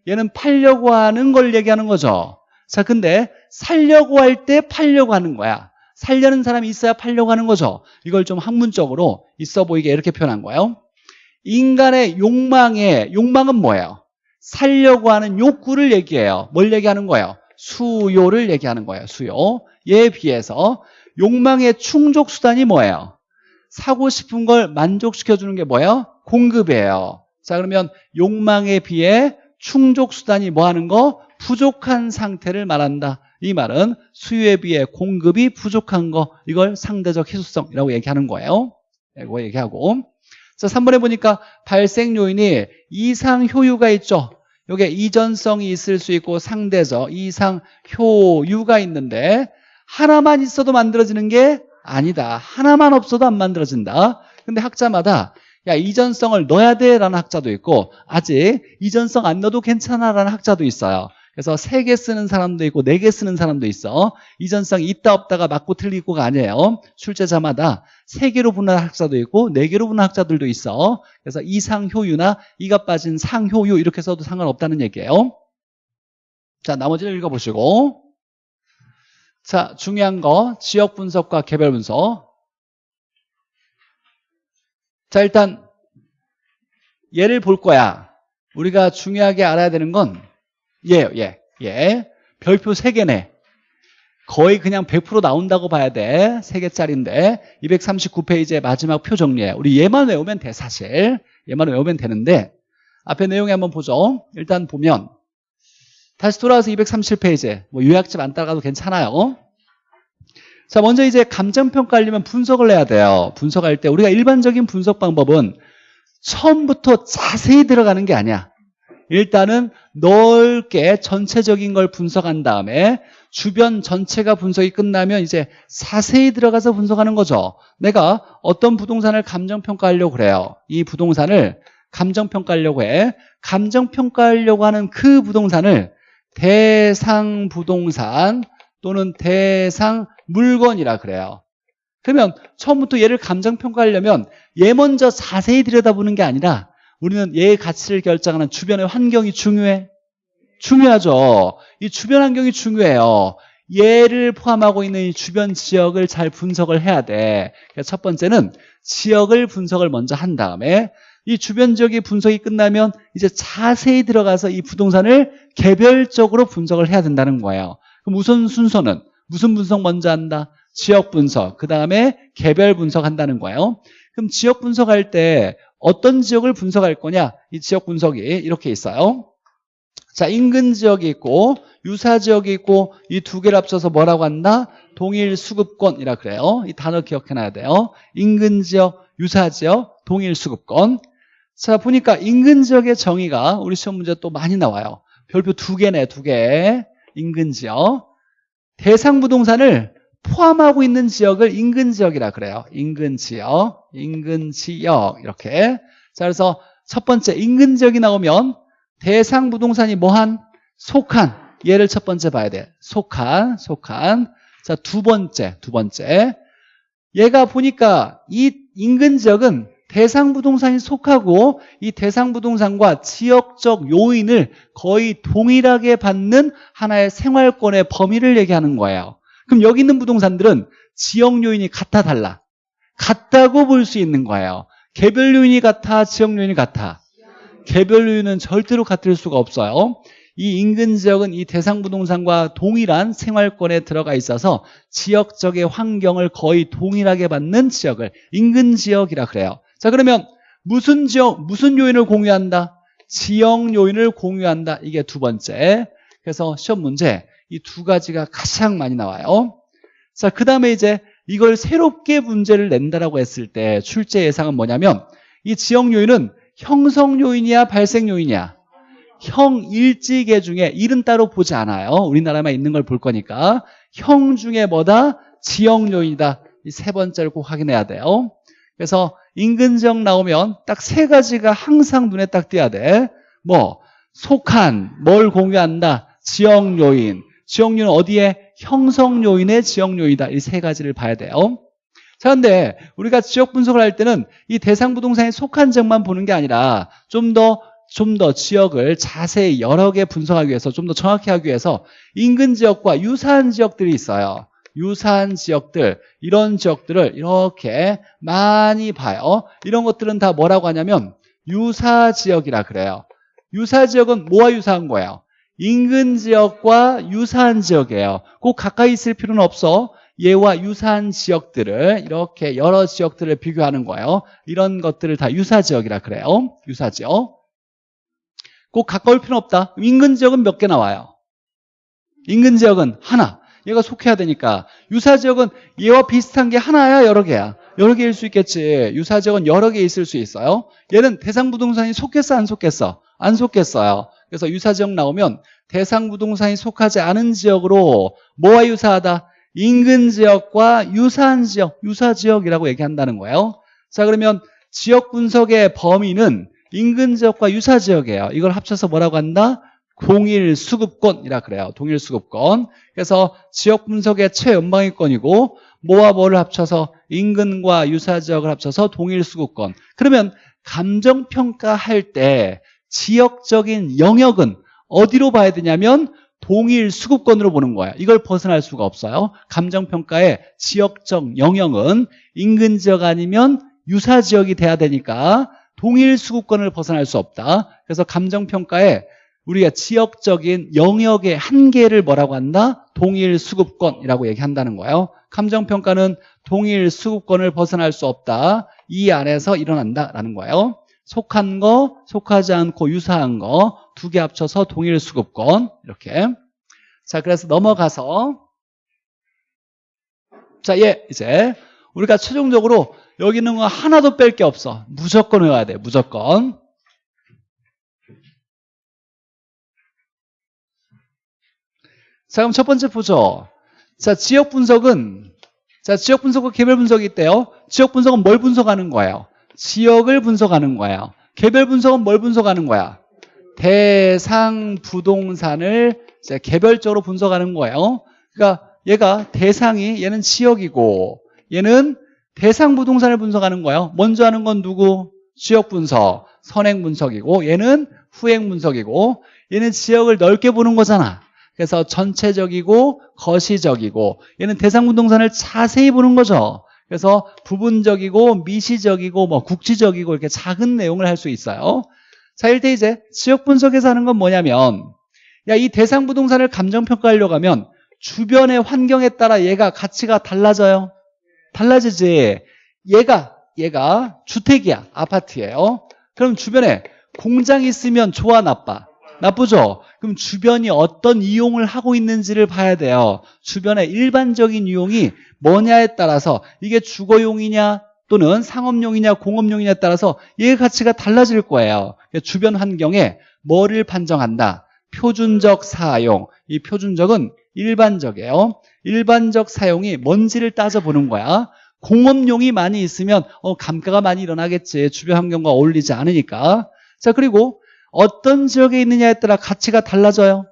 얘는 팔려고 하는 걸 얘기하는 거죠. 자, 근데 살려고 할 때 팔려고 하는 거야. 살려는 사람이 있어야 팔려고 하는 거죠. 이걸 좀 학문적으로 있어 보이게 이렇게 표현한 거예요. 인간의 욕망의 욕망은 뭐예요? 살려고 하는 욕구를 얘기해요. 뭘 얘기하는 거예요? 수요를 얘기하는 거예요. 수요. 얘에 비해서 욕망의 충족 수단이 뭐예요? 사고 싶은 걸 만족시켜 주는 게 뭐예요? 공급이에요. 자, 그러면 욕망에 비해 충족 수단이 뭐 하는 거? 부족한 상태를 말한다. 이 말은 수요에 비해 공급이 부족한 거 이걸 상대적 희소성이라고 얘기하는 거예요. 이거 얘기하고 자 3번에 보니까 발생 요인이 이상 효유가 있죠. 요게 이전성이 있을 수 있고 상대적 이상 효유가 있는데 하나만 있어도 만들어지는 게 아니다. 하나만 없어도 안 만들어진다. 근데 학자마다 야 이전성을 넣어야 돼라는 학자도 있고 아직 이전성 안 넣어도 괜찮아라는 학자도 있어요. 그래서 세 개 쓰는 사람도 있고 네 개 쓰는 사람도 있어. 이전성이 있다 없다가 맞고 틀리고가 아니에요. 출제자마다 세 개로 분할 학자도 있고 네 개로 분할 학자들도 있어. 그래서 이상 효유나 이가 빠진 상효유 이렇게 써도 상관없다는 얘기예요. 자, 나머지를 읽어보시고. 자, 중요한 거 지역 분석과 개별 분석. 자, 일단 얘를 볼 거야. 우리가 중요하게 알아야 되는 건 얘예요, 얘. 얘. 별표 3개네. 거의 그냥 100% 나온다고 봐야 돼. 3개짜리인데 239페이지의 마지막 표 정리해. 우리 얘만 외우면 돼, 사실. 얘만 외우면 되는데 앞에 내용에 한번 보죠. 일단 보면 다시 돌아와서 237페이지. 뭐 요약집 안 따라가도 괜찮아요. 자, 먼저 이제 감정평가 하려면 분석을 해야 돼요. 분석할 때 우리가 일반적인 분석 방법은 처음부터 자세히 들어가는 게 아니야. 일단은 넓게 전체적인 걸 분석한 다음에 주변 전체가 분석이 끝나면 이제 자세히 들어가서 분석하는 거죠. 내가 어떤 부동산을 감정평가하려고 그래요. 이 부동산을 감정평가하려고 해. 감정평가하려고 하는 그 부동산을 대상 부동산 또는 대상 물건이라 그래요. 그러면 처음부터 얘를 감정평가하려면 얘 먼저 자세히 들여다보는 게 아니라 우리는 얘의 가치를 결정하는 주변의 환경이 중요해. 중요하죠. 이 주변 환경이 중요해요. 얘를 포함하고 있는 이 주변 지역을 잘 분석을 해야 돼. 첫 번째는 지역을 분석을 먼저 한 다음에 이 주변 지역의 분석이 끝나면 이제 자세히 들어가서 이 부동산을 개별적으로 분석을 해야 된다는 거예요. 그럼 우선 순서는 무슨 분석 먼저 한다? 지역 분석, 그 다음에 개별 분석한다는 거예요. 그럼 지역 분석할 때 어떤 지역을 분석할 거냐? 이 지역 분석이 이렇게 있어요. 자, 인근 지역이 있고 유사 지역이 있고 이 두 개를 합쳐서 뭐라고 한다? 동일 수급권이라 그래요. 이 단어 기억해놔야 돼요. 인근 지역, 유사 지역, 동일 수급권. 자, 보니까 인근 지역의 정의가 우리 시험 문제 또 많이 나와요. 별표 두 개네, 두 개. 인근 지역. 대상 부동산을 포함하고 있는 지역을 인근 지역이라 그래요. 인근 지역, 인근 지역 이렇게. 자, 그래서 첫 번째 인근 지역이 나오면 대상 부동산이 뭐한 속한 얘를 첫 번째 봐야 돼. 속한, 속한. 자, 두 번째, 두 번째. 얘가 보니까 이 인근 지역은 대상 부동산이 속하고 이 대상 부동산과 지역적 요인을 거의 동일하게 받는 하나의 생활권의 범위를 얘기하는 거예요. 그럼 여기 있는 부동산들은 지역 요인이 같아 달라? 같다고 볼 수 있는 거예요. 개별 요인이 같아, 지역 요인이 같아? 개별 요인은 절대로 같을 수가 없어요. 이 인근 지역은 이 대상 부동산과 동일한 생활권에 들어가 있어서 지역적의 환경을 거의 동일하게 받는 지역을 인근 지역이라 그래요. 자 그러면 무슨 지역, 무슨 요인을 공유한다? 지역 요인을 공유한다. 이게 두 번째. 그래서 시험 문제 이 두 가지가 가장 많이 나와요. 자, 그 다음에 이제 이걸 새롭게 문제를 낸다라고 했을 때 출제 예상은 뭐냐면 이 지역 요인은 형성 요인이야, 발생 요인이야? 형 일지계 중에 일은 따로 보지 않아요. 우리나라만 있는 걸 볼 거니까. 형 중에 뭐다? 지역 요인이다. 이 세 번째를 꼭 확인해야 돼요. 그래서 인근 지역 나오면 딱 세 가지가 항상 눈에 딱 띄어야 돼. 뭐 속한, 뭘 공유한다? 지역 요인. 지역 요인은 어디에? 형성 요인의 지역 요인이다. 이 세 가지를 봐야 돼요. 자, 근데 우리가 지역 분석을 할 때는 이 대상 부동산에 속한 지역만 보는 게 아니라 좀 더 좀 더 지역을 자세히 여러 개 분석하기 위해서 좀 더 정확히 하기 위해서 인근 지역과 유사한 지역들이 있어요. 유사한 지역들, 이런 지역들을 이렇게 많이 봐요. 이런 것들은 다 뭐라고 하냐면 유사 지역이라 그래요. 유사 지역은 뭐와 유사한 거예요? 인근 지역과 유사한 지역이에요. 꼭 가까이 있을 필요는 없어. 얘와 유사한 지역들을 이렇게 여러 지역들을 비교하는 거예요. 이런 것들을 다 유사 지역이라 그래요. 유사 지역. 꼭 가까울 필요는 없다. 인근 지역은 몇 개 나와요? 인근 지역은 하나. 얘가 속해야 되니까. 유사 지역은 얘와 비슷한 게 하나야, 여러 개야? 여러 개일 수 있겠지. 유사 지역은 여러 개 있을 수 있어요. 얘는 대상 부동산이 속겠어, 안 속겠어? 안 속겠어요. 그래서 유사 지역 나오면 대상 부동산이 속하지 않은 지역으로 뭐와 유사하다? 인근 지역과 유사한 지역, 유사 지역이라고 얘기한다는 거예요. 자, 그러면 지역 분석의 범위는 인근 지역과 유사 지역이에요. 이걸 합쳐서 뭐라고 한다? 동일 수급권이라 그래요. 동일 수급권. 그래서 지역 분석의 최연방위권이고 뭐와 뭐를 합쳐서 인근과 유사 지역을 합쳐서 동일 수급권. 그러면 감정 평가할 때 지역적인 영역은 어디로 봐야 되냐면 동일 수급권으로 보는 거예요. 이걸 벗어날 수가 없어요. 감정평가의 지역적 영역은 인근 지역 아니면 유사 지역이 돼야 되니까 동일 수급권을 벗어날 수 없다. 그래서 감정평가에 우리가 지역적인 영역의 한계를 뭐라고 한다? 동일 수급권이라고 얘기한다는 거예요. 감정평가는 동일 수급권을 벗어날 수 없다. 이 안에서 일어난다라는 거예요. 속한 거, 속하지 않고 유사한 거 두 개 합쳐서 동일 수급권. 이렇게. 자 그래서 넘어가서. 자 예, 이제 우리가 최종적으로 여기 있는 거 하나도 뺄 게 없어. 무조건 외워야 돼 무조건. 자 그럼 첫 번째 보죠 자 지역 분석은 자 지역 분석과 개별 분석이 있대요. 지역 분석은 뭘 분석하는 거예요 지역을 분석하는 거예요 개별 분석은 뭘 분석하는 거야? 대상 부동산을 개별적으로 분석하는 거예요 그러니까 얘가 대상이 얘는 지역이고 얘는 대상 부동산을 분석하는 거예요 먼저 하는 건 누구? 지역 분석 선행 분석이고 얘는 후행 분석이고 얘는 지역을 넓게 보는 거잖아. 그래서 전체적이고 거시적이고 얘는 대상 부동산을 자세히 보는 거죠. 그래서 부분적이고 미시적이고 뭐 국지적이고 이렇게 작은 내용을 할 수 있어요. 자, 일대 이제 지역 분석에서 하는 건 뭐냐면 야, 이 대상 부동산을 감정 평가하려고 하면 주변의 환경에 따라 얘가 가치가 달라져요. 달라지지. 얘가 얘가 주택이야. 아파트예요. 그럼 주변에 공장이 있으면 좋아 나빠? 나쁘죠? 그럼 주변이 어떤 이용을 하고 있는지를 봐야 돼요. 주변의 일반적인 이용이 뭐냐에 따라서 이게 주거용이냐 또는 상업용이냐 공업용이냐에 따라서 얘의 가치가 달라질 거예요. 그러니까 주변 환경에 뭐를 판정한다? 표준적 사용. 이 표준적은 일반적이에요. 일반적 사용이 뭔지를 따져보는 거야. 공업용이 많이 있으면 어, 감가가 많이 일어나겠지. 주변 환경과 어울리지 않으니까. 자 그리고 어떤 지역에 있느냐에 따라 가치가 달라져요.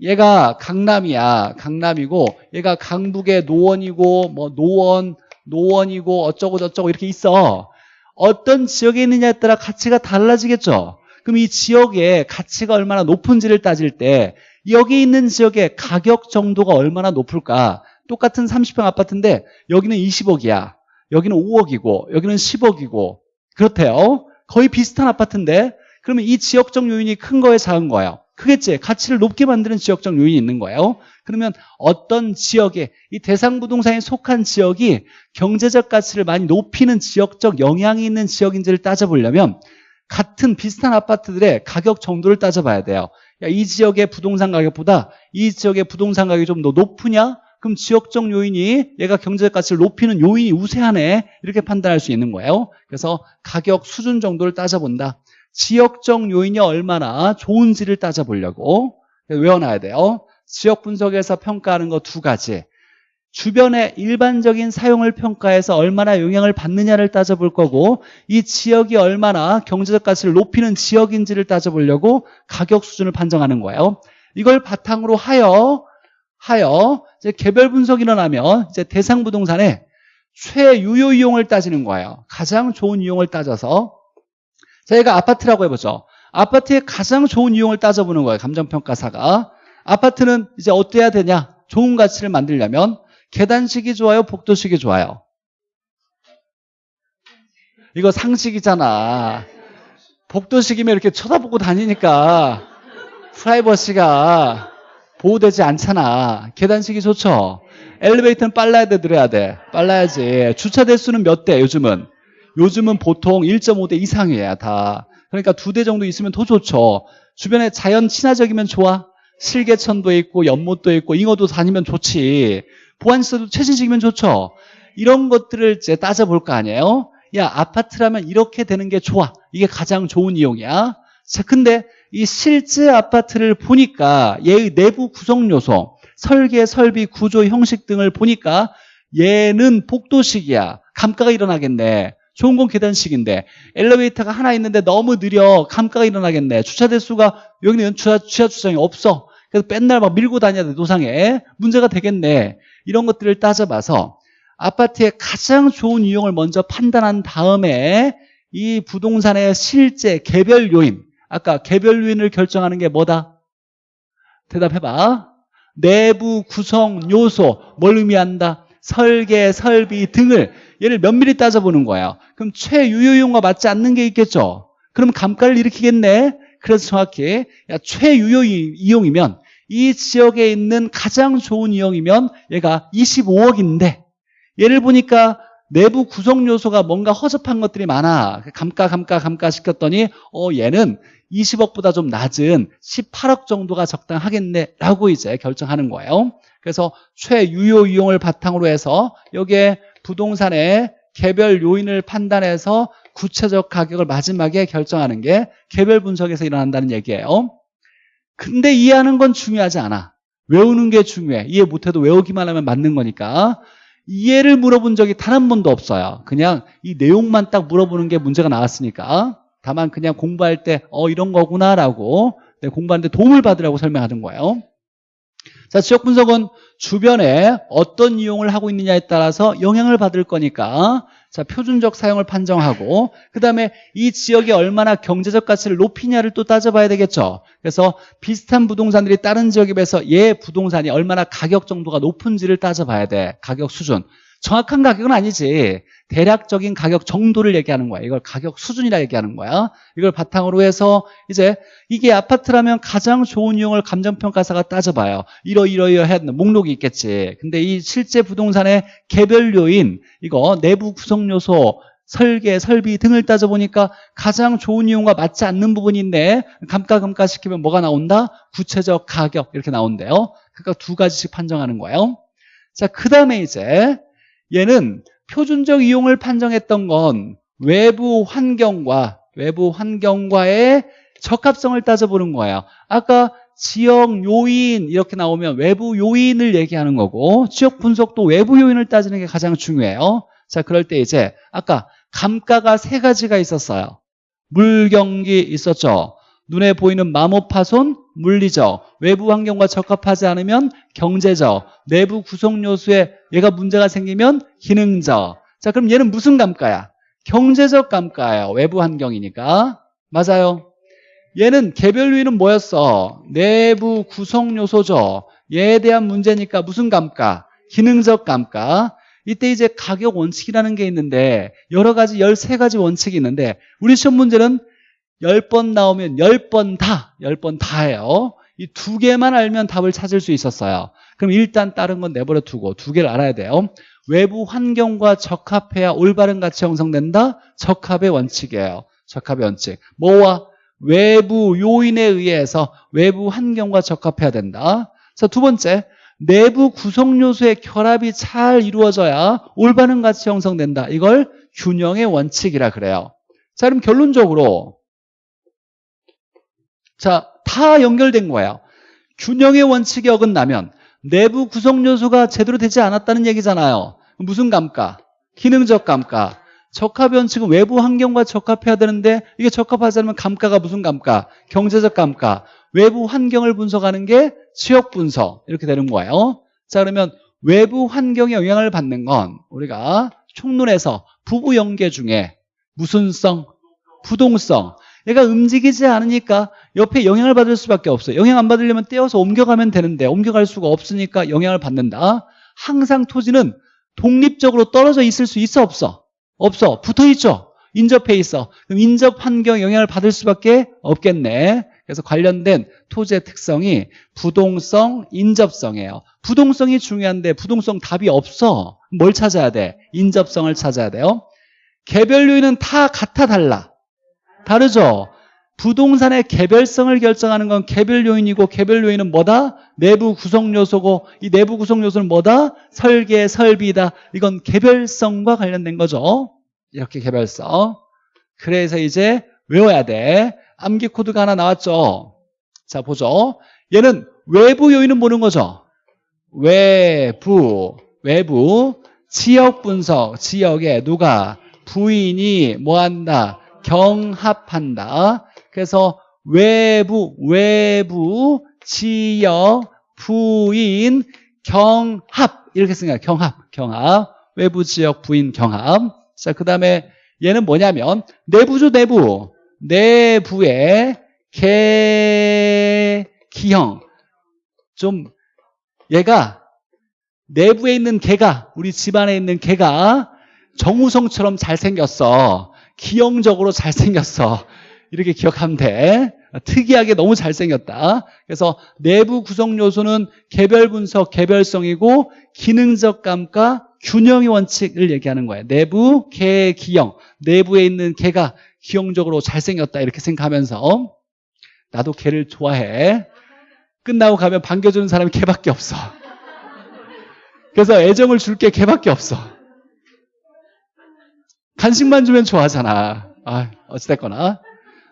얘가 강남이야. 강남이고 얘가 강북의 노원이고 뭐 노원, 노원이고 어쩌고 저쩌고 이렇게 있어. 어떤 지역에 있느냐에 따라 가치가 달라지겠죠. 그럼 이 지역의 가치가 얼마나 높은지를 따질 때 여기 있는 지역의 가격 정도가 얼마나 높을까? 똑같은 30평 아파트인데 여기는 20억이야. 여기는 5억이고 여기는 10억이고 그렇대요. 거의 비슷한 아파트인데 그러면 이 지역적 요인이 큰 거예요, 작은 거예요? 크겠지. 가치를 높게 만드는 지역적 요인이 있는 거예요. 그러면 어떤 지역에 이 대상 부동산에 속한 지역이 경제적 가치를 많이 높이는 지역적 영향이 있는 지역인지를 따져보려면 같은 비슷한 아파트들의 가격 정도를 따져봐야 돼요. 야, 이 지역의 부동산 가격보다 이 지역의 부동산 가격이 좀 더 높으냐? 그럼 지역적 요인이 얘가 경제적 가치를 높이는 요인이 우세하네 이렇게 판단할 수 있는 거예요. 그래서 가격 수준 정도를 따져본다. 지역적 요인이 얼마나 좋은지를 따져보려고 외워놔야 돼요. 지역 분석에서 평가하는 거 두 가지. 주변의 일반적인 사용을 평가해서 얼마나 영향을 받느냐를 따져볼 거고 이 지역이 얼마나 경제적 가치를 높이는 지역인지를 따져보려고 가격 수준을 판정하는 거예요. 이걸 바탕으로 하여 하여 이제 개별 분석이 일어나면 이제 대상 부동산의 최유효 이용을 따지는 거예요. 가장 좋은 이용을 따져서 저희가 아파트라고 해보죠. 아파트의 가장 좋은 이용을 따져보는 거예요. 감정평가사가. 아파트는 이제 어때야 되냐? 좋은 가치를 만들려면 계단식이 좋아요? 복도식이 좋아요? 이거 상식이잖아. 복도식이면 이렇게 쳐다보고 다니니까 프라이버시가 보호되지 않잖아. 계단식이 좋죠? 엘리베이터는 빨라야 돼, 느려야 돼? 빨라야지. 주차 대수는 몇 대, 요즘은? 요즘은 보통 1.5대 이상이에요, 다. 그러니까 두 대 정도 있으면 더 좋죠. 주변에 자연 친화적이면 좋아. 실개천도 있고, 연못도 있고, 잉어도 다니면 좋지. 보안시설도 최신식이면 좋죠. 이런 것들을 이제 따져볼 거 아니에요? 야, 아파트라면 이렇게 되는 게 좋아. 이게 가장 좋은 이용이야. 자, 근데 이 실제 아파트를 보니까 얘의 내부 구성 요소, 설계, 설비, 구조, 형식 등을 보니까 얘는 복도식이야. 감가가 일어나겠네. 좋은 건 계단식인데 엘리베이터가 하나 있는데 너무 느려. 감가가 일어나겠네. 주차 대수가 여기는 주차, 주차 주차장이 없어. 그래서 맨날 막 밀고 다녀야 돼 노상에. 문제가 되겠네. 이런 것들을 따져봐서 아파트의 가장 좋은 이용을 먼저 판단한 다음에 이 부동산의 실제 개별 요인 아까 개별 요인을 결정하는 게 뭐다? 대답해봐. 내부 구성 요소 뭘 의미한다? 설계, 설비 등을 얘를 면밀히 따져보는 거예요. 그럼 최유효용과 맞지 않는 게 있겠죠. 그럼 감가를 일으키겠네. 그래서 정확히 야, 최유효 이용이면 이 지역에 있는 가장 좋은 이용이면 얘가 25억인데 얘를 보니까 내부 구성 요소가 뭔가 허접한 것들이 많아. 감가 감가 감가 시켰더니 어 얘는 20억보다 좀 낮은 18억 정도가 적당하겠네 라고 이제 결정하는 거예요. 그래서 최유효 이용을 바탕으로 해서 여기에 부동산의 개별 요인을 판단해서 구체적 가격을 마지막에 결정하는 게 개별 분석에서 일어난다는 얘기예요. 근데 이해하는 건 중요하지 않아. 외우는 게 중요해. 이해 못해도 외우기만 하면 맞는 거니까. 이해를 물어본 적이 단 한 번도 없어요. 그냥 이 내용만 딱 물어보는 게 문제가 나왔으니까. 다만 그냥 공부할 때 어 이런 거구나 라고 공부하는데 도움을 받으라고 설명하는 거예요. 자, 지역 분석은 주변에 어떤 이용을 하고 있느냐에 따라서 영향을 받을 거니까 자, 표준적 사용을 판정하고 그 다음에 이 지역이 얼마나 경제적 가치를 높이냐를 또 따져봐야 되겠죠. 그래서 비슷한 부동산들이 다른 지역에 비해서 얘 부동산이 얼마나 가격 정도가 높은지를 따져봐야 돼. 가격 수준. 정확한 가격은 아니지. 대략적인 가격 정도를 얘기하는 거야. 이걸 가격 수준이라 얘기하는 거야. 이걸 바탕으로 해서 이제 이게 아파트라면 가장 좋은 이용을 감정평가사가 따져봐요. 이러이러이러해 목록이 있겠지. 근데 이 실제 부동산의 개별 요인, 이거 내부 구성 요소, 설계, 설비 등을 따져보니까 가장 좋은 이용과 맞지 않는 부분인데 감가감가 시키면 뭐가 나온다? 구체적 가격 이렇게 나온대요. 그러니까 두 가지씩 판정하는 거예요. 자, 그 다음에 이제 얘는 표준적 이용을 판정했던 건 외부 환경과 외부 환경과의 적합성을 따져보는 거예요. 아까 지역 요인 이렇게 나오면 외부 요인을 얘기하는 거고 지역 분석도 외부 요인을 따지는 게 가장 중요해요. 자, 그럴 때 이제 아까 감가가 세 가지가 있었어요. 물경기 있었죠. 눈에 보이는 마모 파손, 물리적, 외부 환경과 적합하지 않으면 경제적, 내부 구성 요소에 얘가 문제가 생기면 기능적. 자, 그럼 얘는 무슨 감가야? 경제적 감가예요. 외부 환경이니까. 맞아요. 얘는 개별 요인은 뭐였어? 내부 구성 요소죠. 얘에 대한 문제니까 무슨 감가? 기능적 감가. 이때 이제 가격 원칙이라는 게 있는데 여러 가지 13가지 원칙이 있는데 우리 시험 문제는 10번 나오면 10번 다, 10번 다예요. 이 두 개만 알면 답을 찾을 수 있었어요. 그럼 일단 다른 건 내버려 두고 두 개를 알아야 돼요. 외부 환경과 적합해야 올바른 가치 형성된다? 적합의 원칙이에요. 적합의 원칙. 뭐와? 외부 요인에 의해서 외부 환경과 적합해야 된다. 자, 두 번째. 내부 구성 요소의 결합이 잘 이루어져야 올바른 가치 형성된다. 이걸 균형의 원칙이라 그래요. 자, 그럼 결론적으로 자, 다 연결된 거예요. 균형의 원칙이 어긋나면 내부 구성 요소가 제대로 되지 않았다는 얘기잖아요. 무슨 감가? 기능적 감가. 적합 원칙은 외부 환경과 적합해야 되는데 이게 적합하지 않으면 감가가 무슨 감가? 경제적 감가. 외부 환경을 분석하는 게 지역 분석 이렇게 되는 거예요. 자 그러면 외부 환경에 영향을 받는 건 우리가 총론에서 부부 연계 중에 무슨성, 부동성 얘가 움직이지 않으니까 옆에 영향을 받을 수밖에 없어요. 영향 안 받으려면 떼어서 옮겨가면 되는데 옮겨갈 수가 없으니까 영향을 받는다. 항상 토지는 독립적으로 떨어져 있을 수 있어 없어? 없어. 붙어 있죠. 인접해 있어. 그럼 인접 환경 영향을 받을 수밖에 없겠네. 그래서 관련된 토지의 특성이 부동성, 인접성이에요. 부동성이 중요한데 부동성 답이 없어. 뭘 찾아야 돼? 인접성을 찾아야 돼요. 개별 요인은 다 같아 달라. 다르죠? 부동산의 개별성을 결정하는 건 개별 요인이고 개별 요인은 뭐다? 내부 구성 요소고 이 내부 구성 요소는 뭐다? 설계, 설비다. 이건 개별성과 관련된 거죠. 이렇게 개별성. 그래서 이제 외워야 돼. 암기 코드가 하나 나왔죠. 자, 보죠. 얘는 외부 요인은 보는 거죠. 외부, 외부, 지역 분석, 지역에 누가 부인이 뭐 한다? 경합한다. 그래서 외부, 외부, 지역, 부인, 경합. 이렇게 쓰는 거야. 경합, 경합. 외부, 지역, 부인, 경합. 자, 그 다음에 얘는 뭐냐면 내부죠, 내부. 내부의 개, 기형. 좀, 얘가 내부에 있는 개가, 우리 집안에 있는 개가 정우성처럼 잘생겼어. 기형적으로 잘생겼어. 이렇게 기억하면 돼. 특이하게 너무 잘생겼다. 그래서 내부 구성 요소는 개별 분석, 개별성이고 기능적 감가, 균형의 원칙을 얘기하는 거예요. 내부, 개, 기형. 내부에 있는 개가 기형적으로 잘생겼다. 이렇게 생각하면서 나도 개를 좋아해. 끝나고 가면 반겨주는 사람이 개밖에 없어. 그래서 애정을 줄 게 개밖에 없어. 간식만 주면 좋아하잖아. 아, 어찌됐거나.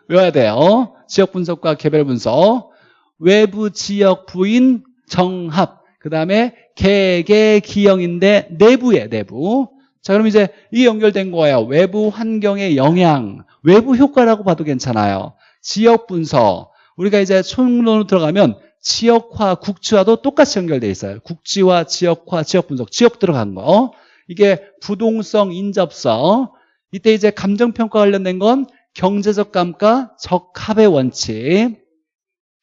외워야 돼요. 지역 분석과 개별 분석. 외부 지역 부인 정합. 그 다음에 개개 기형인데 내부에 내부. 자, 그럼 이제 이 연결된 거예요. 외부 환경의 영향. 외부 효과라고 봐도 괜찮아요. 지역 분석. 우리가 이제 총론으로 들어가면 지역화, 국지화도 똑같이 연결돼 있어요. 국지화, 지역화, 지역 분석. 지역 들어간 거. 이게 부동성, 인접성. 이때 이제 감정평가 관련된 건 경제적 감가, 적합의 원칙.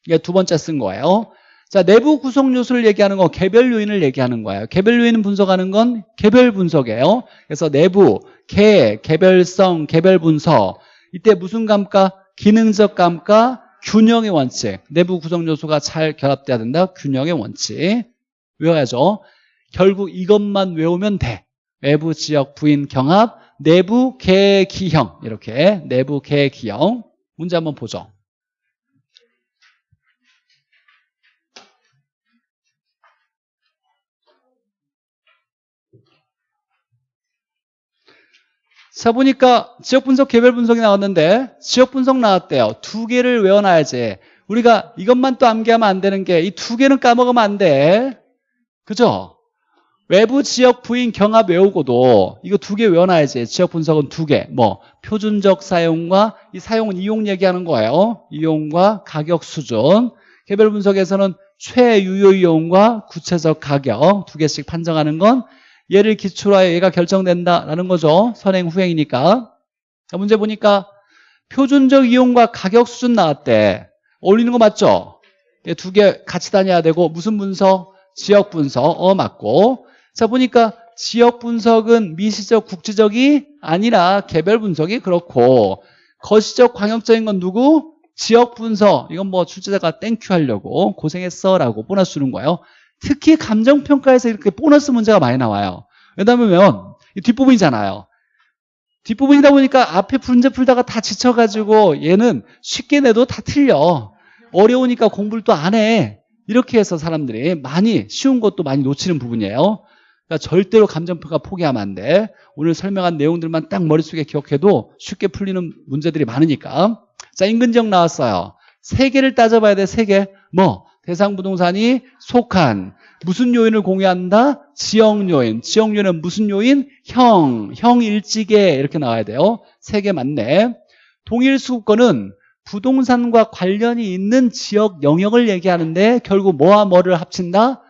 이게 두 번째 쓴 거예요. 자, 내부 구성 요소를 얘기하는 거 개별 요인을 얘기하는 거예요. 개별 요인을 분석하는 건 개별 분석이에요. 그래서 내부, 개, 개별성, 개별 분석. 이때 무슨 감가? 기능적 감가, 균형의 원칙. 내부 구성 요소가 잘 결합돼야 된다. 균형의 원칙. 외워야죠. 결국 이것만 외우면 돼. 외부 지역 부인 경합, 내부 개기형 이렇게 내부 개기형 문제 한번 보죠. 자 보니까 지역 분석 개별 분석이 나왔는데 지역 분석 나왔대요. 두 개를 외워놔야지. 우리가 이것만 또 암기하면 안 되는 게 이 두 개는 까먹으면 안 돼. 그죠? 외부 지역 부인 경합 외우고도 이거 두 개 외워놔야지. 지역 분석은 두 개. 뭐 표준적 사용과 이 사용은 이용 얘기하는 거예요. 이용과 가격 수준. 개별 분석에서는 최유효 이용과 구체적 가격 두 개씩 판정하는 건 얘를 기초로 하여 얘가 결정된다라는 거죠. 선행 후행이니까. 자, 문제 보니까 표준적 이용과 가격 수준 나왔대. 어울리는 거 맞죠? 두 개 같이 다녀야 되고 무슨 분석? 지역 분석. 어 맞고. 자 보니까 지역 분석은 미시적 국지적이 아니라 개별 분석이 그렇고 거시적 광역적인 건 누구? 지역 분석. 이건 뭐 출제자가 thank you 하려고 고생했어 라고 보너스 주는 거예요. 특히 감정평가에서 이렇게 보너스 문제가 많이 나와요. 왜냐면 이 뒷부분이잖아요. 뒷부분이다 보니까 앞에 문제 풀다가 다 지쳐가지고 얘는 쉽게 내도 다 틀려. 어려우니까 공부를 또 안 해. 이렇게 해서 사람들이 많이 쉬운 것도 많이 놓치는 부분이에요. 그러니까 절대로 감정평가 포기하면 안 돼. 오늘 설명한 내용들만 딱 머릿속에 기억해도 쉽게 풀리는 문제들이 많으니까. 자, 인근지역 나왔어요. 세 개를 따져봐야 돼, 세 개. 뭐, 대상 부동산이 속한 무슨 요인을 공유한다? 지역 요인. 지역 요인은 무슨 요인? 형, 형 일지계 이렇게 나와야 돼요. 세 개 맞네. 동일 수급권은 부동산과 관련이 있는 지역 영역을 얘기하는데 결국 뭐와 뭐를 합친다?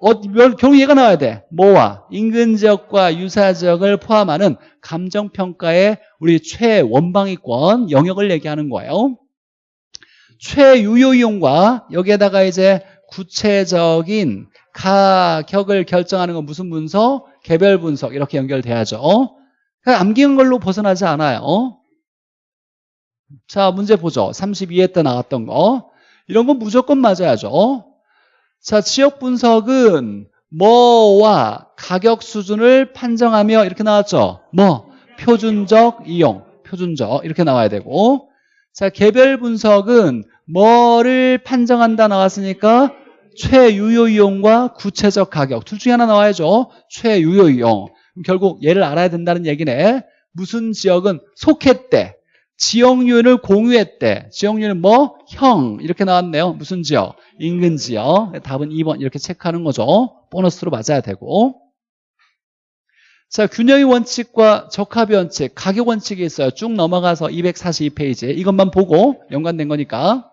어, 결국 얘가 나와야 돼. 뭐와 인근 지역과 유사 지역을 포함하는 감정평가의 우리 최원방위권 영역을 얘기하는 거예요. 최유효 이용과 여기에다가 이제 구체적인 가격을 결정하는 건 무슨 분석? 개별 분석 이렇게 연결돼야죠. 암기한 걸로 벗어나지 않아요. 자 문제 보죠. 32회 때 나왔던 거. 이런 건 무조건 맞아야죠. 자 지역 분석은 뭐와 가격 수준을 판정하며 이렇게 나왔죠. 뭐 표준적 이용, 표준적 이렇게 나와야 되고 자 개별 분석은 뭐를 판정한다 나왔으니까 최유효 이용과 구체적 가격 둘 중에 하나 나와야죠. 최유효 이용. 결국 얘를 알아야 된다는 얘기네. 무슨 지역은 속했대. 지역률을 공유했대. 지역률은 뭐? 형. 이렇게 나왔네요. 무슨 지역? 인근 지역. 답은 2번 이렇게 체크하는 거죠. 보너스로 맞아야 되고. 자, 균형의 원칙과 적합의 원칙, 가격 원칙이 있어요. 쭉 넘어가서 242페이지. 이것만 보고 연관된 거니까.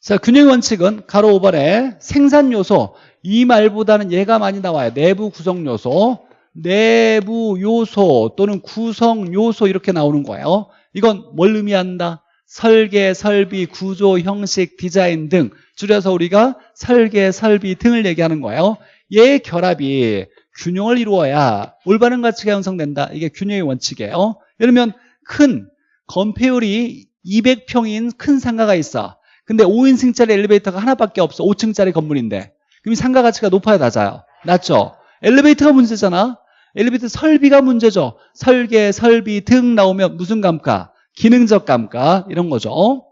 자, 균형 원칙은 가로 5번에 생산 요소 이 말보다는 얘가 많이 나와요. 내부 구성 요소, 내부 요소 또는 구성 요소 이렇게 나오는 거예요. 이건 뭘 의미한다? 설계, 설비, 구조, 형식, 디자인 등 줄여서 우리가 설계, 설비 등을 얘기하는 거예요. 얘의 결합이 균형을 이루어야 올바른 가치가 형성된다. 이게 균형의 원칙이에요. 예를 들면 큰 건폐율이 200평인 큰 상가가 있어. 근데 5인승짜리 엘리베이터가 하나밖에 없어. 5층짜리 건물인데. 그럼 상가 가치가 높아야 낮아요. 낮죠? 엘리베이터가 문제잖아. 엘리베이터 설비가 문제죠. 설계, 설비 등 나오면 무슨 감가? 기능적 감가 이런 거죠.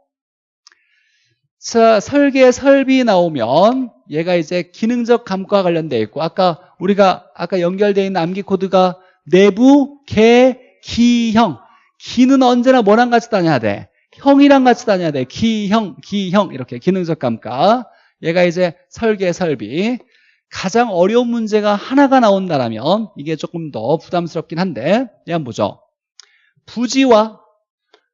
자, 설계, 설비 나오면 얘가 이제 기능적 감가와 관련되어 있고 아까 우리가 아까 연결되어 있는 암기 코드가 내부, 개, 기 형 기는 언제나 뭐랑 같이 다녀야 돼? 형이랑 같이 다녀야 돼. 기 형, 기 형 이렇게 기능적 감가. 얘가 이제 설계, 설비. 가장 어려운 문제가 하나가 나온다면 이게 조금 더 부담스럽긴 한데 얘 한번 보죠. 부지와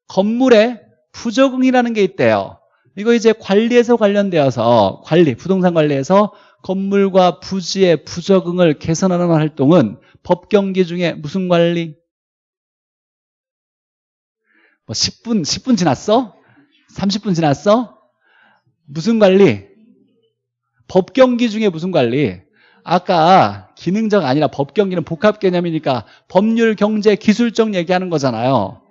건물에 부적응이라는 게 있대요. 이거 이제 관리에서 관련되어서 관리, 부동산 관리에서 건물과 부지의 부적응을 개선하는 활동은 법경기 중에 무슨 관리? 뭐 10분, 10분 지났어? 30분 지났어? 무슨 관리? 법경기 중에 무슨 관리? 아까 기능적 아니라 법경기는 복합 개념이니까 법률, 경제, 기술적 얘기하는 거잖아요.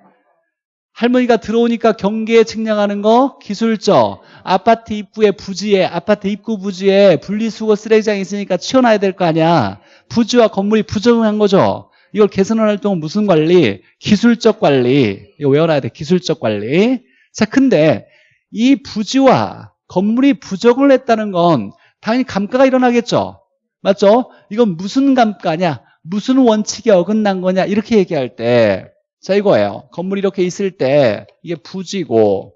할머니가 들어오니까 경계에 측량하는 거 기술적 아파트 입구에 부지에 아파트 입구 부지에 분리수거 쓰레기장이 있으니까 치워놔야 될 거 아니야 부지와 건물이 부정한 거죠 이걸 개선하는 활동은 무슨 관리? 기술적 관리. 이거 외워놔야 돼. 기술적 관리. 자, 근데 이 부지와 건물이 부적을 했다는 건 당연히 감가가 일어나겠죠. 맞죠? 이건 무슨 감가냐? 무슨 원칙에 어긋난 거냐? 이렇게 얘기할 때 자, 이거예요. 건물이 이렇게 있을 때 이게 부지고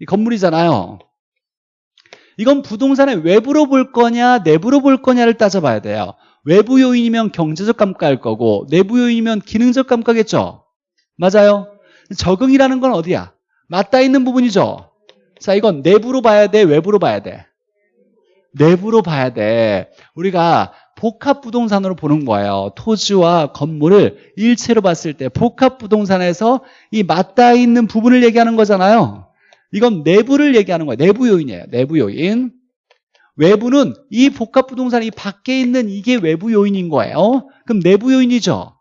이 건물이잖아요. 이건 부동산의 외부로 볼 거냐 내부로 볼 거냐를 따져봐야 돼요. 외부 요인이면 경제적 감가일 거고 내부 요인이면 기능적 감가겠죠. 맞아요. 적응이라는 건 어디야? 맞닿아 있는 부분이죠. 자, 이건 내부로 봐야 돼, 외부로 봐야 돼. 내부로 봐야 돼. 우리가 복합 부동산으로 보는 거예요. 토지와 건물을 일체로 봤을 때 복합 부동산에서 이 맞닿아 있는 부분을 얘기하는 거잖아요. 이건 내부를 얘기하는 거예요. 내부 요인이에요. 내부 요인. 외부는 이 복합 부동산 이 밖에 있는 이게 외부 요인인 거예요. 그럼 내부 요인이죠.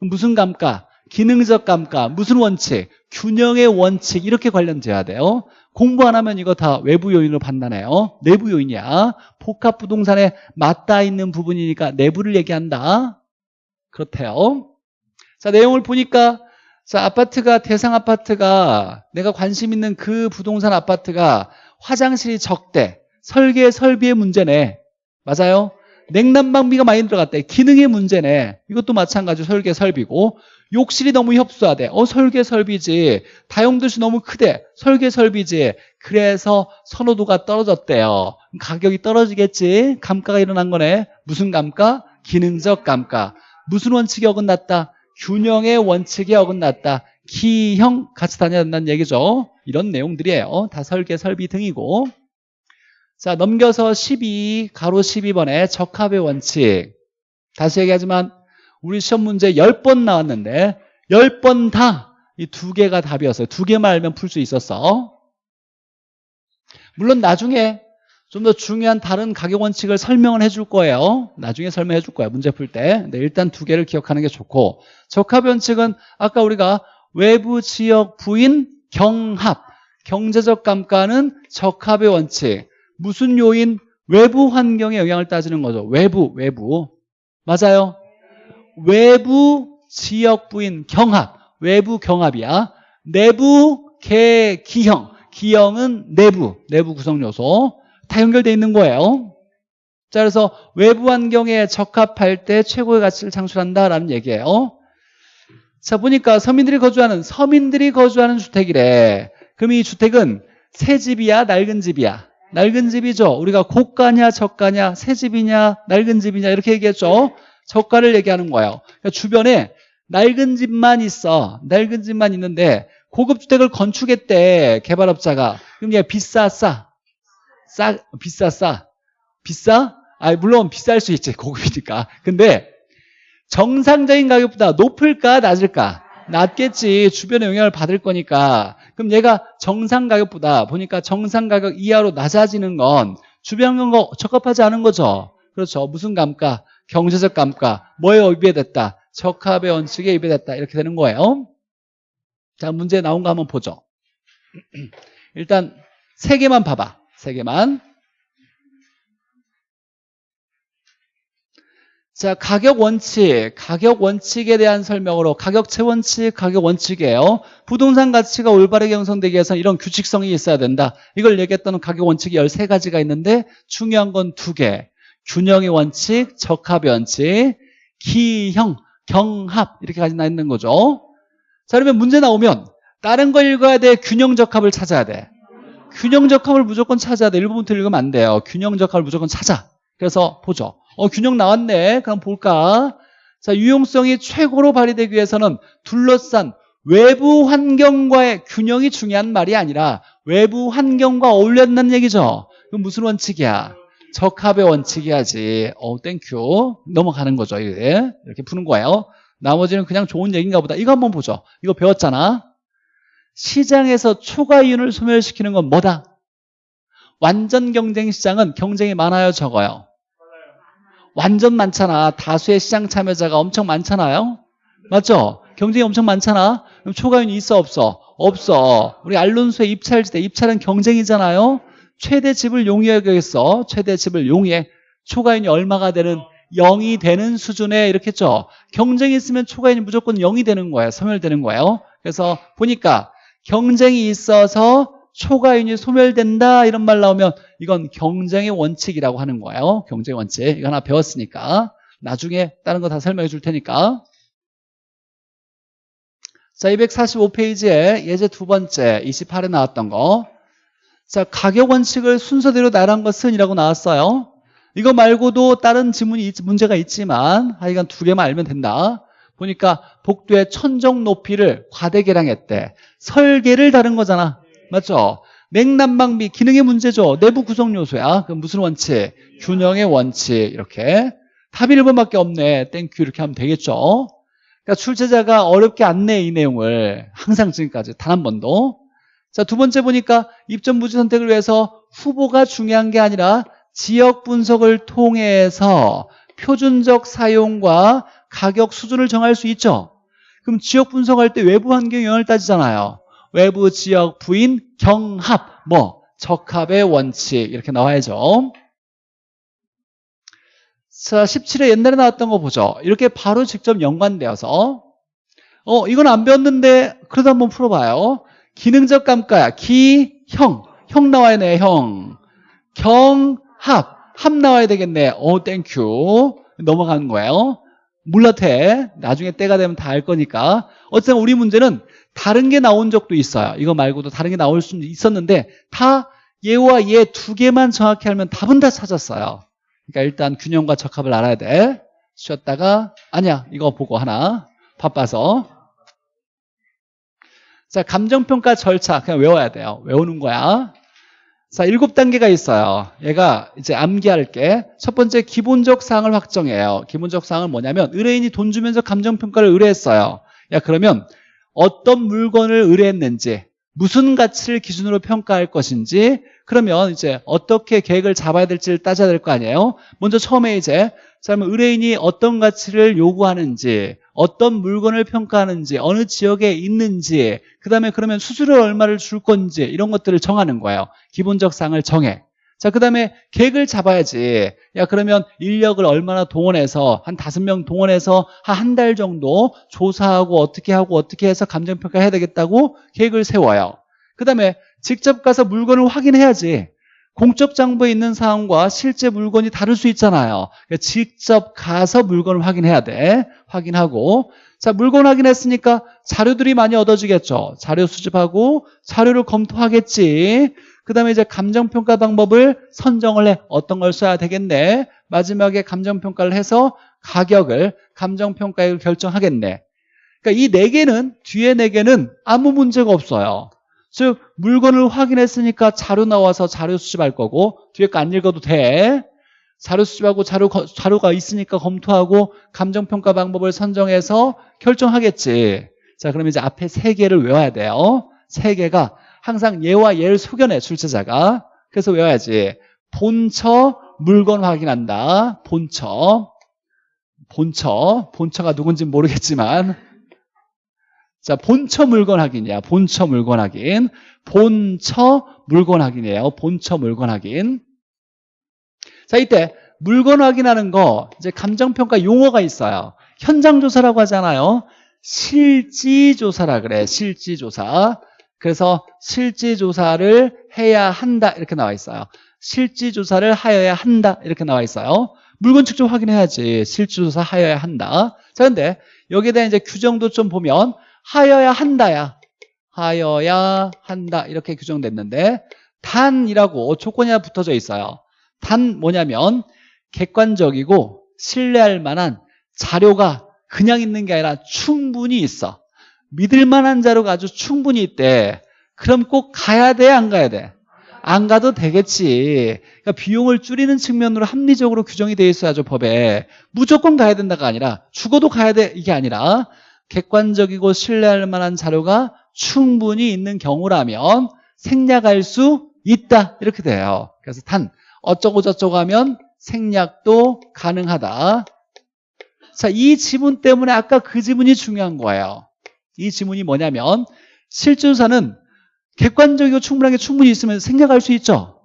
무슨 감가? 기능적 감가, 무슨 원칙? 균형의 원칙 이렇게 관련돼야 돼요. 공부 안 하면 이거 다 외부 요인으로 판단해요. 내부 요인이야. 복합 부동산에 맞닿아 있는 부분이니까 내부를 얘기한다. 그렇대요. 자, 내용을 보니까 자, 아파트가 대상 아파트가 내가 관심 있는 그 부동산 아파트가 화장실이 적대. 설계 설비의 문제네. 맞아요? 냉난방비가 많이 들어갔대. 기능의 문제네. 이것도 마찬가지로 설계 설비고 욕실이 너무 협소하대. 어 설계 설비지. 다용도시 너무 크대. 설계 설비지. 그래서 선호도가 떨어졌대요. 가격이 떨어지겠지. 감가가 일어난 거네. 무슨 감가? 기능적 감가. 무슨 원칙이 어긋났다? 균형의 원칙이 어긋났다. 기형 같이 다녀야 된다는 얘기죠. 이런 내용들이에요. 다 설계 설비 등이고. 자 넘겨서 12 가로 12번에 적합의 원칙 다시 얘기하지만 우리 시험 문제 10번 나왔는데 10번 다 이 두 개가 답이었어요 두 개만 알면 풀 수 있었어 물론 나중에 좀 더 중요한 다른 가격 원칙을 설명을 해줄 거예요 나중에 설명해 줄 거예요 문제 풀때 일단 두 개를 기억하는 게 좋고 적합의 원칙은 아까 우리가 외부 지역 부인 경합 경제적 감가는 적합의 원칙 무슨 요인? 외부 환경의 영향을 따지는 거죠. 외부, 외부. 맞아요. 외부 지역부인 경합. 외부 경합이야. 내부 개, 기형. 기형은 내부, 내부 구성 요소. 다 연결되어 있는 거예요. 자, 그래서 외부 환경에 적합할 때 최고의 가치를 창출한다라는 얘기예요. 자, 보니까 서민들이 거주하는, 서민들이 거주하는 주택이래. 그럼 이 주택은 새 집이야, 낡은 집이야? 낡은 집이죠. 우리가 고가냐 저가냐 새 집이냐 낡은 집이냐 이렇게 얘기했죠. 저가를 얘기하는 거예요. 그러니까 주변에 낡은 집만 있어. 낡은 집만 있는데 고급 주택을 건축했대 개발업자가. 그럼 얘 비싸 싸? 싸 비싸 싸? 비싸? 아 물론 비쌀 수 있지 고급이니까. 근데 정상적인 가격보다 높을까 낮을까? 낮겠지. 주변의 영향을 받을 거니까. 그럼 얘가 정상 가격보다 보니까 정상 가격 이하로 낮아지는 건 주변 경과 적합하지 않은 거죠. 그렇죠. 무슨 감가? 경제적 감가. 뭐에 위배됐다? 적합의 원칙에 위배됐다. 이렇게 되는 거예요. 자, 문제 나온 거 한번 보죠. 일단 세 개만 봐봐. 세 개만. 자, 가격 원칙, 가격 원칙에 대한 설명으로 가격체 원칙, 가격 원칙이에요. 부동산 가치가 올바르게 형성되기 위해서는 이런 규칙성이 있어야 된다. 이걸 얘기했던 가격 원칙이 13가지가 있는데 중요한 건 두 개. 균형의 원칙, 적합의 원칙, 기형, 경합 이렇게 가지나 있는 거죠. 자, 그러면 문제 나오면 다른 걸 읽어야 돼? 균형 적합을 찾아야 돼? 균형 적합을 무조건 찾아야 돼. 1번부터 읽으면 안 돼요. 균형 적합을 무조건 찾아. 그래서 보죠. 어, 균형 나왔네. 그럼 볼까? 자, 유용성이 최고로 발휘되기 위해서는 둘러싼 외부 환경과의 균형이 중요한 말이 아니라 외부 환경과 어울려야 된다는 얘기죠. 그럼 무슨 원칙이야? 적합의 원칙이야지. 어, thank you. 넘어가는 거죠. 이게. 이렇게 푸는 거예요. 나머지는 그냥 좋은 얘기인가 보다. 이거 한번 보죠. 이거 배웠잖아. 시장에서 초과 이윤을 소멸시키는 건 뭐다? 완전 경쟁 시장은 경쟁이 많아요, 적어요? 완전 많잖아. 다수의 시장 참여자가 엄청 많잖아요. 맞죠? 경쟁이 엄청 많잖아. 그럼 초과윤이 있어 없어? 없어. 우리 알론소의 입찰지대. 입찰은 경쟁이잖아요. 최대 집을 용이하겠어. 최대 집을 용이해. 초과윤이 얼마가 되는 0이 되는 수준에 이렇게 했죠. 경쟁이 있으면 초과윤이 무조건 0이 되는 거예요. 소멸되는 거예요. 그래서 보니까 경쟁이 있어서 초과윤이 소멸된다 이런 말 나오면 이건 경쟁의 원칙이라고 하는 거예요. 경쟁 원칙. 이거 하나 배웠으니까 나중에 다른 거 다 설명해 줄 테니까 자, 245페이지에 예제 두 번째 28에 나왔던 거. 자, 가격 원칙을 순서대로 나열한 것은 이라고 나왔어요. 이거 말고도 다른 지문이 있- 문제가 있지만 하여간 두 개만 알면 된다. 보니까 복도의 천정 높이를 과대개량했대. 설계를 다른 거잖아. 맞죠? 냉난방비 기능의 문제죠. 내부 구성 요소야. 그럼 무슨 원칙? 균형의 원칙. 이렇게. 답이 1번밖에 없네. thank you 이렇게 하면 되겠죠. 그러니까 출제자가 어렵게 안 내 이 내용을 항상 지금까지 단 한 번도. 자, 두 번째 보니까 입점 부지 선택을 위해서 후보가 중요한 게 아니라 지역 분석을 통해서 표준적 사용과 가격 수준을 정할 수 있죠. 그럼 지역 분석할 때 외부 환경 영향을 따지잖아요. 외부 지역 부인 경합 뭐 적합의 원칙 이렇게 나와야죠. 자, 17회 옛날에 나왔던 거 보죠. 이렇게 바로 직접 연관되어서 어, 이건 안 배웠는데 그래도 한번 풀어봐요. 기능적 감가야. 기, 형. 형 나와야 돼, 형. 경, 합. 합 나와야 되겠네. 어, thank you. 넘어가는 거예요. 몰라도 돼. 나중에 때가 되면 다 알 거니까. 어쨌든 우리 문제는 다른 게 나온 적도 있어요. 이거 말고도 다른 게 나올 수 있었는데 다 얘와 얘 두 개만 정확히 알면 답은 다 찾았어요. 그러니까 일단 균형과 적합을 알아야 돼. 쉬었다가 아니야 이거 보고 하나 바빠서 자 감정평가 절차 그냥 외워야 돼요. 외우는 거야. 자 일곱 단계가 있어요. 얘가 이제 암기할게. 첫 번째 기본적 사항을 확정해요. 기본적 사항은 뭐냐면 의뢰인이 돈 주면서 감정평가를 의뢰했어요. 야 그러면 어떤 물건을 의뢰했는지 무슨 가치를 기준으로 평가할 것인지 그러면 이제 어떻게 계획을 잡아야 될지를 따져야 될 거 아니에요 먼저 처음에 이제 자, 그러면 의뢰인이 어떤 가치를 요구하는지 어떤 물건을 평가하는지 어느 지역에 있는지 그 다음에 그러면 수수료 얼마를 줄 건지 이런 것들을 정하는 거예요 기본적 사항을 정해 자, 그 다음에 계획을 잡아야지. 야, 그러면 인력을 얼마나 동원해서, 한 다섯 명 동원해서 한달 정도 조사하고 어떻게 하고 어떻게 해서 감정평가 해야 되겠다고 계획을 세워요. 그 다음에 직접 가서 물건을 확인해야지. 공적 정보에 있는 사항과 실제 물건이 다를 수 있잖아요. 그러니까 직접 가서 물건을 확인해야 돼. 확인하고. 자, 물건 확인했으니까 자료들이 많이 얻어지겠죠. 자료 수집하고 자료를 검토하겠지. 그 다음에 이제 감정평가 방법을 선정을 해. 어떤 걸 써야 되겠네. 마지막에 감정평가를 해서 가격을, 감정평가액을 결정하겠네. 그러니까 이 네 개는, 뒤에 네 개는 아무 문제가 없어요. 즉, 물건을 확인했으니까 자료 나와서 자료 수집할 거고, 뒤에 거 안 읽어도 돼. 자료 수집하고 자료, 자료가 있으니까 검토하고 감정평가 방법을 선정해서 결정하겠지. 자, 그럼 이제 앞에 세 개를 외워야 돼요. 세 개가 항상 얘와 얘를 속여내 출제자가 그래서 외워야지 본처 물건 확인한다 본처 본처 본처가 누군지 모르겠지만 자 본처 물건 확인이야. 본처 물건 확인. 본처 물건 확인이에요. 본처 물건 확인. 자 이때 물건 확인하는 거 이제 감정평가 용어가 있어요. 현장 조사라고 하잖아요. 실지 조사라 그래. 실지 조사. 그래서 실지 조사를 해야 한다 이렇게 나와 있어요. 실지 조사를 하여야 한다 이렇게 나와 있어요. 물건 직접 확인해야지. 실지 조사 하여야 한다. 자 근데 여기에 대한 이제 규정도 좀 보면 하여야 한다야. 하여야 한다 이렇게 규정됐는데 단이라고 조건이 하나 붙어져 있어요. 단 뭐냐면 객관적이고 신뢰할 만한 자료가 그냥 있는 게 아니라 충분히 있어. 믿을 만한 자료가 아주 충분히 있대. 그럼 꼭 가야 돼, 안 가야 돼? 안 가도 되겠지. 그러니까 비용을 줄이는 측면으로 합리적으로 규정이 돼 있어야죠, 법에. 무조건 가야 된다가 아니라 죽어도 가야 돼, 이게 아니라 객관적이고 신뢰할 만한 자료가 충분히 있는 경우라면 생략할 수 있다. 이렇게 돼요. 그래서 단 어쩌고 저쩌고 하면 생략도 가능하다. 자, 이 지문 때문에 아까 그 지문이 중요한 거예요. 이 지문이 뭐냐면 실조사는 객관적이고 충분하게 충분히 있으면 생략할 수 있죠.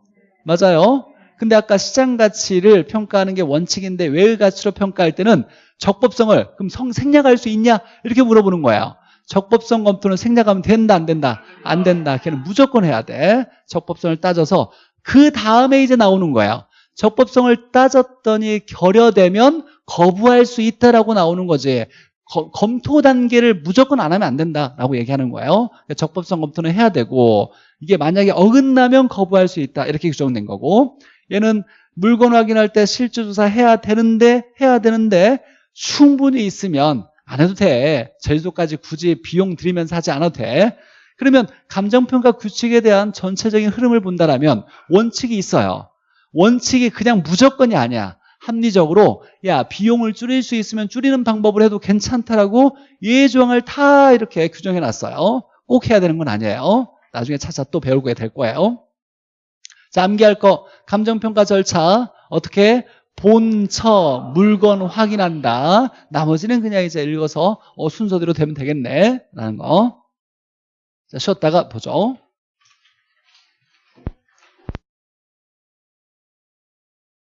맞아요. 근데 아까 시장 가치를 평가하는 게 원칙인데 외의 가치로 평가할 때는 적법성을 그럼 성, 생략할 수 있냐 이렇게 물어보는 거예요. 적법성 검토는 생략하면 된다 안 된다 안 된다. 걔는 무조건 해야 돼. 적법성을 따져서 그 다음에 이제 나오는 거예요. 적법성을 따졌더니 결여되면 거부할 수 있다라고 나오는 거지. 거- 검토 단계를 무조건 안 하면 안 된다라고 얘기하는 거예요. 적법성 검토는 해야 되고 이게 만약에 어긋나면 거부할 수 있다 이렇게 규정된 거고 얘는 물건 확인할 때 실제 조사 해야 되는데 해야 되는데 충분히 있으면 안 해도 돼. 제주도까지 굳이 비용 들이면서 하지 않아도 돼. 그러면 감정평가 규칙에 대한 전체적인 흐름을 본다라면 원칙이 있어요. 원칙이 그냥 무조건이 아니야. 합리적으로 야 비용을 줄일 수 있으면 줄이는 방법을 해도 괜찮다라고 예외 조항을 다 이렇게 규정해 놨어요. 꼭 해야 되는 건 아니에요. 나중에 차차 또 배우게 될 거예요. 자, 암기할 거 감정평가 절차 어떻게 본처 물건 확인한다. 나머지는 그냥 이제 읽어서 어, 순서대로 되면 되겠네 라는 거. 자, 쉬었다가 보죠.